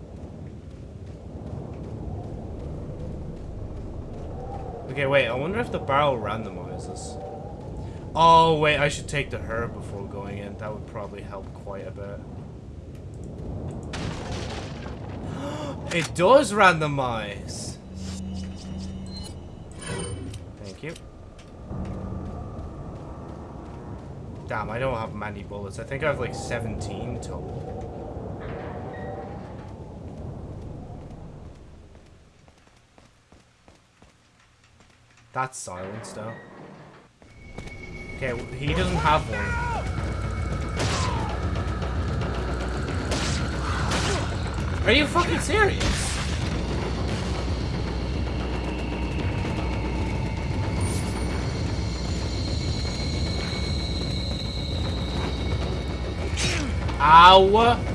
Okay, wait, I wonder if the barrel randomizes. Oh, wait, I should take the herb before going in. That would probably help quite a bit. *gasps* it does randomize! Thank you. Damn, I don't have many bullets. I think I have like 17 total. That's silence, though. Okay, he doesn't have one. Are you fucking serious? Ow!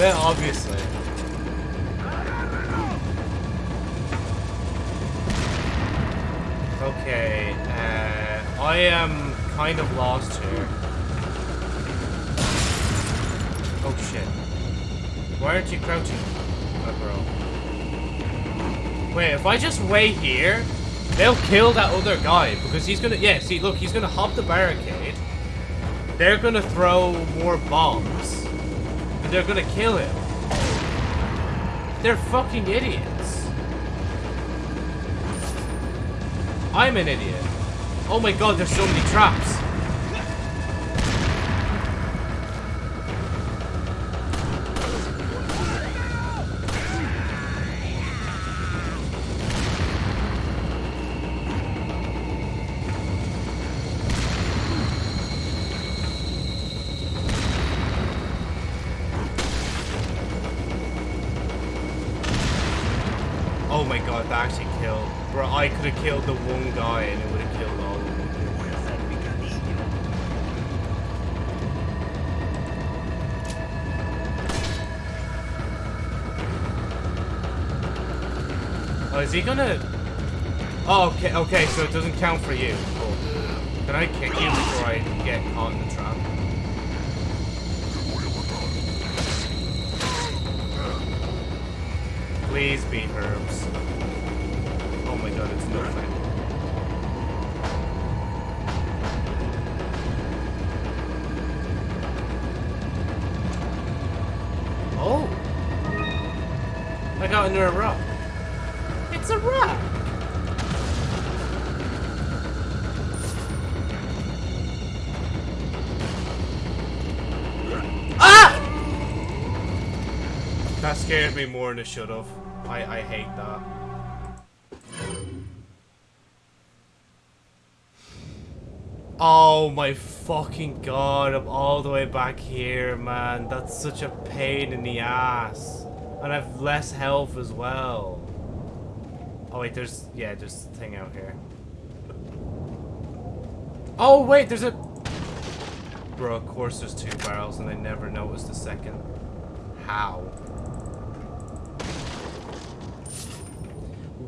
Then obviously. Okay, uh, I am kind of lost here. Oh shit. Why aren't you crouching, my bro? Wait, if I just wait here, they'll kill that other guy because he's gonna. Yeah, see, look, he's gonna hop the barricade. They're gonna throw more bombs, they're gonna kill him. They're fucking idiots. I'm an idiot. Oh my god, there's so many traps. Is he gonna... Oh, okay, okay, so it doesn't count for you. Cool. Can I kick you before I get caught in the trap? Please be herbs. Scared me more than it should have. I, I hate that. Oh my fucking god, I'm all the way back here, man. That's such a pain in the ass. And I have less health as well. Oh wait, there's, yeah, there's a thing out here. Oh wait, there's a... Bro, of course there's two barrels and I never noticed the second. How?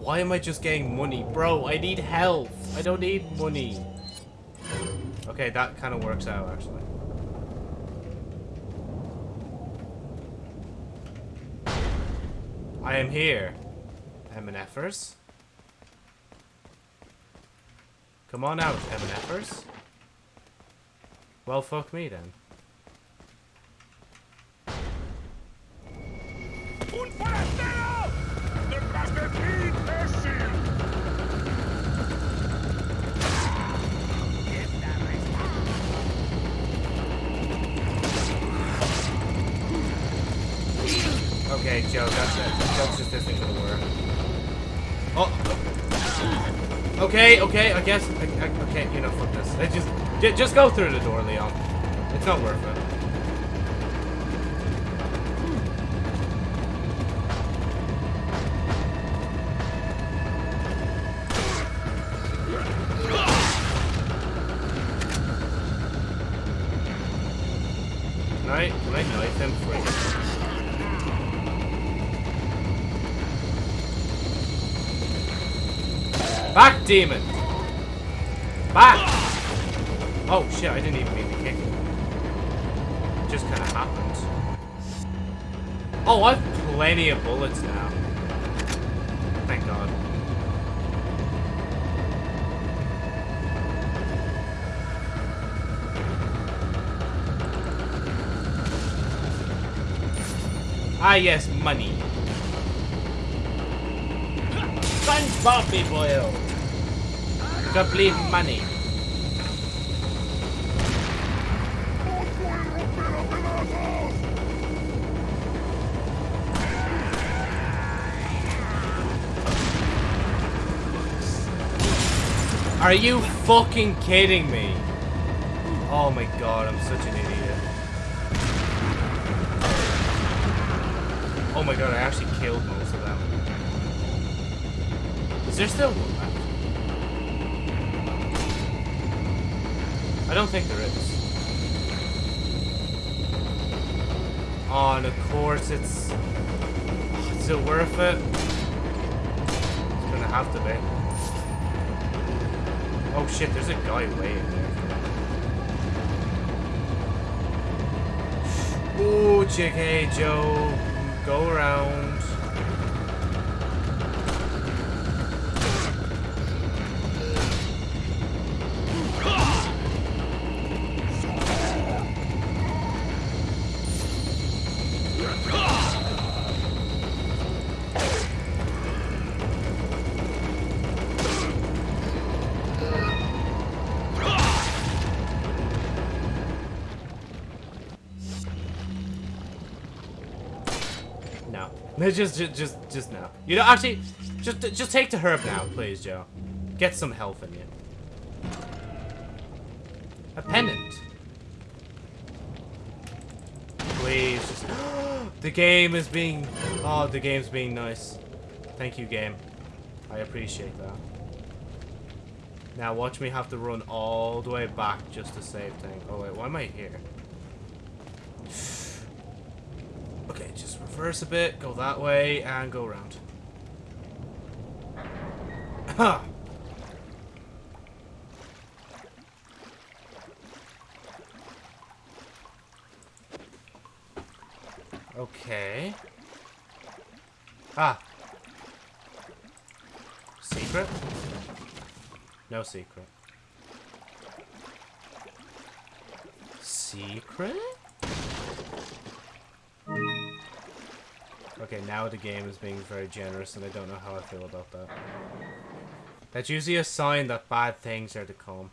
Why am I just getting money? Bro, I need health. I don't need money. Okay, that kind of works out, actually. I am here. MNFers. Come on out, MNFers. Well, fuck me then. ¡Un forastero! Okay, Joe, that's it. Joke just isn't gonna work. Oh. Okay, okay, I guess. I, I, okay, you know, fuck this. Just, just go through the door, Leon. It's not worth it. Demon! Back! Oh shit, I didn't even mean to kick. It just kinda happened. Oh, I've plenty of bullets now. Thank god. Ah yes, money. SpongeBob boil. Complete money. Are you fucking kidding me? Oh my god, I'm such an idiot. Oh my god, I actually killed most of them. Is there still one I don't think there is. Oh, and of course it's... Is it worth it? It's gonna have to be. Oh shit, there's a guy waiting there. Ooh, JK, Joe. Go around. Just, just, just, just no. You know, actually, just, just take the herb now, please, Joe. Get some health in you. A pennant. Please, just. *gasps* the game is being. Oh, the game's being nice. Thank you, game. I appreciate that. Now watch me have to run all the way back just to save thing. Oh wait, why am I here? Okay, just reverse a bit, go that way, and go around. Ha! Okay. Ah. Secret? No secret. Secret? Okay, now the game is being very generous and I don't know how I feel about that. That's usually a sign that bad things are to come.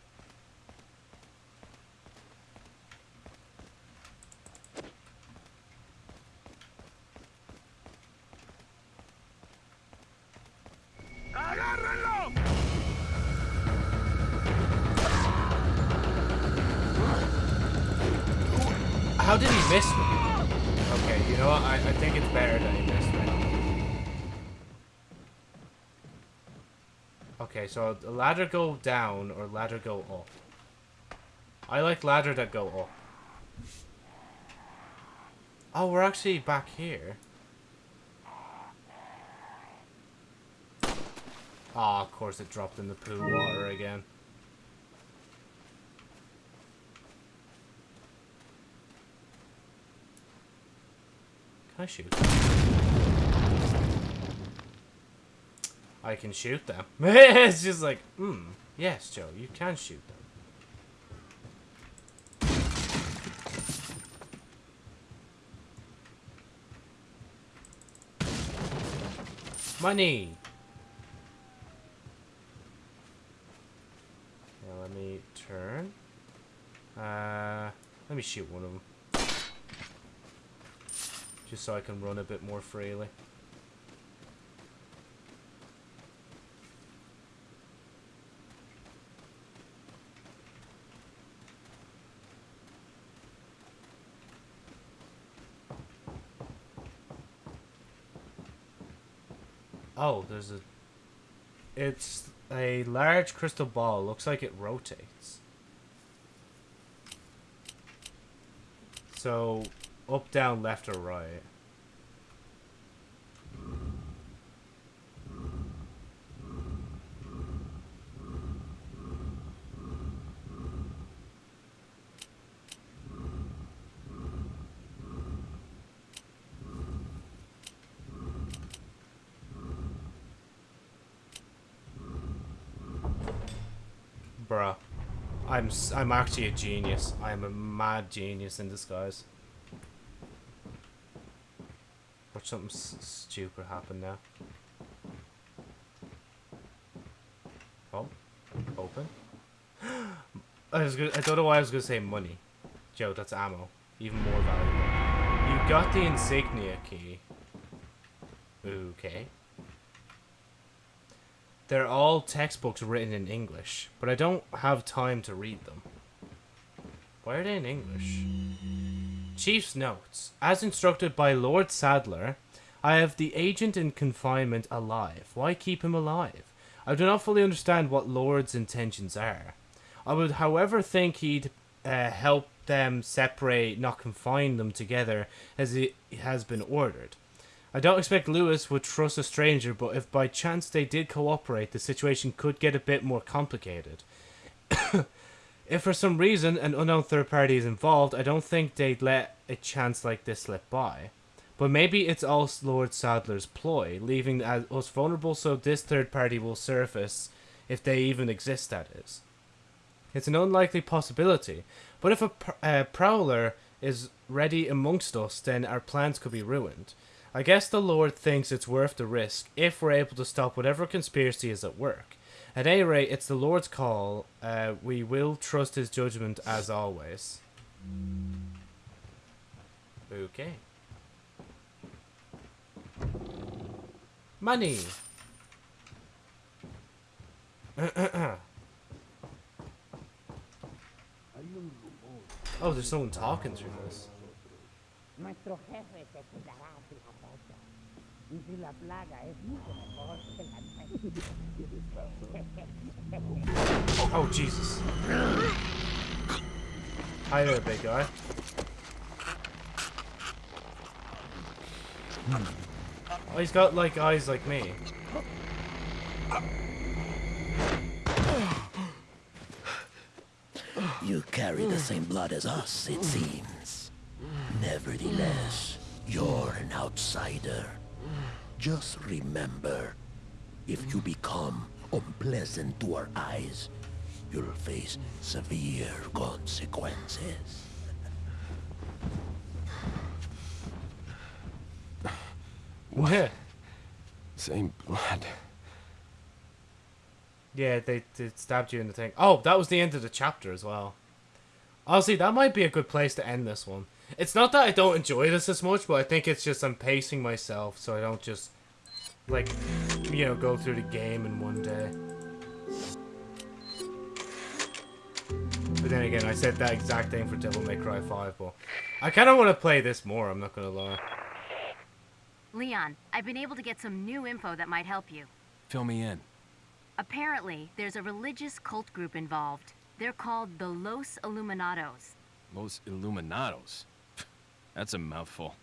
So ladder go down or ladder go up? I like ladder that go up. Oh, we're actually back here. Ah, of course it dropped in the poo water again. Can I shoot them? I can shoot them. *laughs* it's just like, hmm, yes, Joe, you can shoot them. Money! Now let me turn. Uh, let me shoot one of them. Just so I can run a bit more freely. Oh, there's a... It's a large crystal ball. Looks like it rotates. So, up, down, left, or right. Bruh. I'm, I'm actually a genius. I am a mad genius in disguise. Watch something stupid happen now. Oh, open. *gasps* I was gonna, I don't know why I was gonna say money. Joe, that's ammo. Even more valuable. You got the insignia key. Okay. They're all textbooks written in English, but I don't have time to read them. Why are they in English? Chief's notes. As instructed by Lord Saddler, I have the agent in confinement alive. Why keep him alive? I do not fully understand what Lord's intentions are. I would, however, think he'd uh, help them separate, not confine them together, as it has been ordered. I don't expect Luis would trust a stranger, but if by chance they did cooperate, the situation could get a bit more complicated. *coughs* if for some reason an unknown third party is involved, I don't think they'd let a chance like this slip by. But maybe it's all Lord Saddler's ploy, leaving us vulnerable so this third party will surface, if they even exist, that is. It's an unlikely possibility, but if a pr- uh, prowler is ready amongst us, then our plans could be ruined. I guess the Lord thinks it's worth the risk if we're able to stop whatever conspiracy is at work. At any rate, it's the Lord's call. Uh, we will trust his judgment as always. Okay. Money. *coughs* oh, there's someone talking through this. Y si la plaga es mucho mejor que la Oh, Jesus. Hi there, big guy. Oh, he's got, like, eyes like me. You carry the same blood as us, it seems. Nevertheless, you're an outsider. Just remember, if you become unpleasant to our eyes, you'll face severe consequences. What? Same blood. Yeah, they, they stabbed you in the thing. Oh, that was the end of the chapter as well. Oh, Honestly, that might be a good place to end this one. It's not that I don't enjoy this as much, but I think it's just I'm pacing myself so I don't just, like, you know, go through the game in one day. But then again, I said that exact thing for Devil May Cry 5, but I kind of want to play this more, I'm not going to lie. Leon, I've been able to get some new info that might help you. Fill me in. Apparently, there's a religious cult group involved. They're called the Los Iluminados. Los Iluminados. That's a mouthful.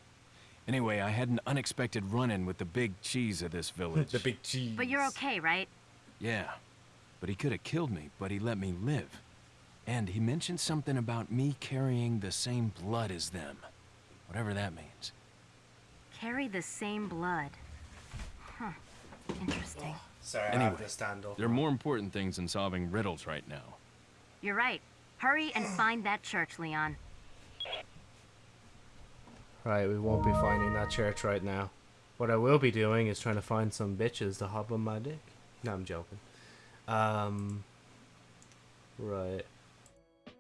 Anyway, I had an unexpected run-in with the big cheese of this village. *laughs* the big cheese. But you're okay, right? Yeah, but he could have killed me, but he let me live. And he mentioned something about me carrying the same blood as them. Whatever that means. Carry the same blood. Huh. Interesting. Oh, sorry, I Anyway, have to stand up. There are more important things than solving riddles right now. You're right. Hurry and find that church, Leon. Right, we won't be finding that church right now. What I will be doing is trying to find some bitches to hop on my dick. No, I'm joking. Um, right.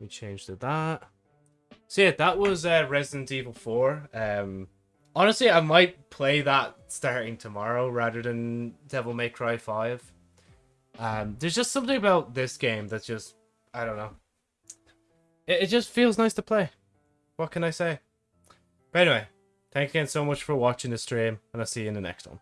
We changed to that. So yeah, that was uh, Resident Evil 4. Um, honestly, I might play that starting tomorrow rather than Devil May Cry 5. Um, there's just something about this game that's just, I don't know. It, it just feels nice to play. What can I say? But anyway, thanks again so much for watching the stream, and I'll see you in the next one.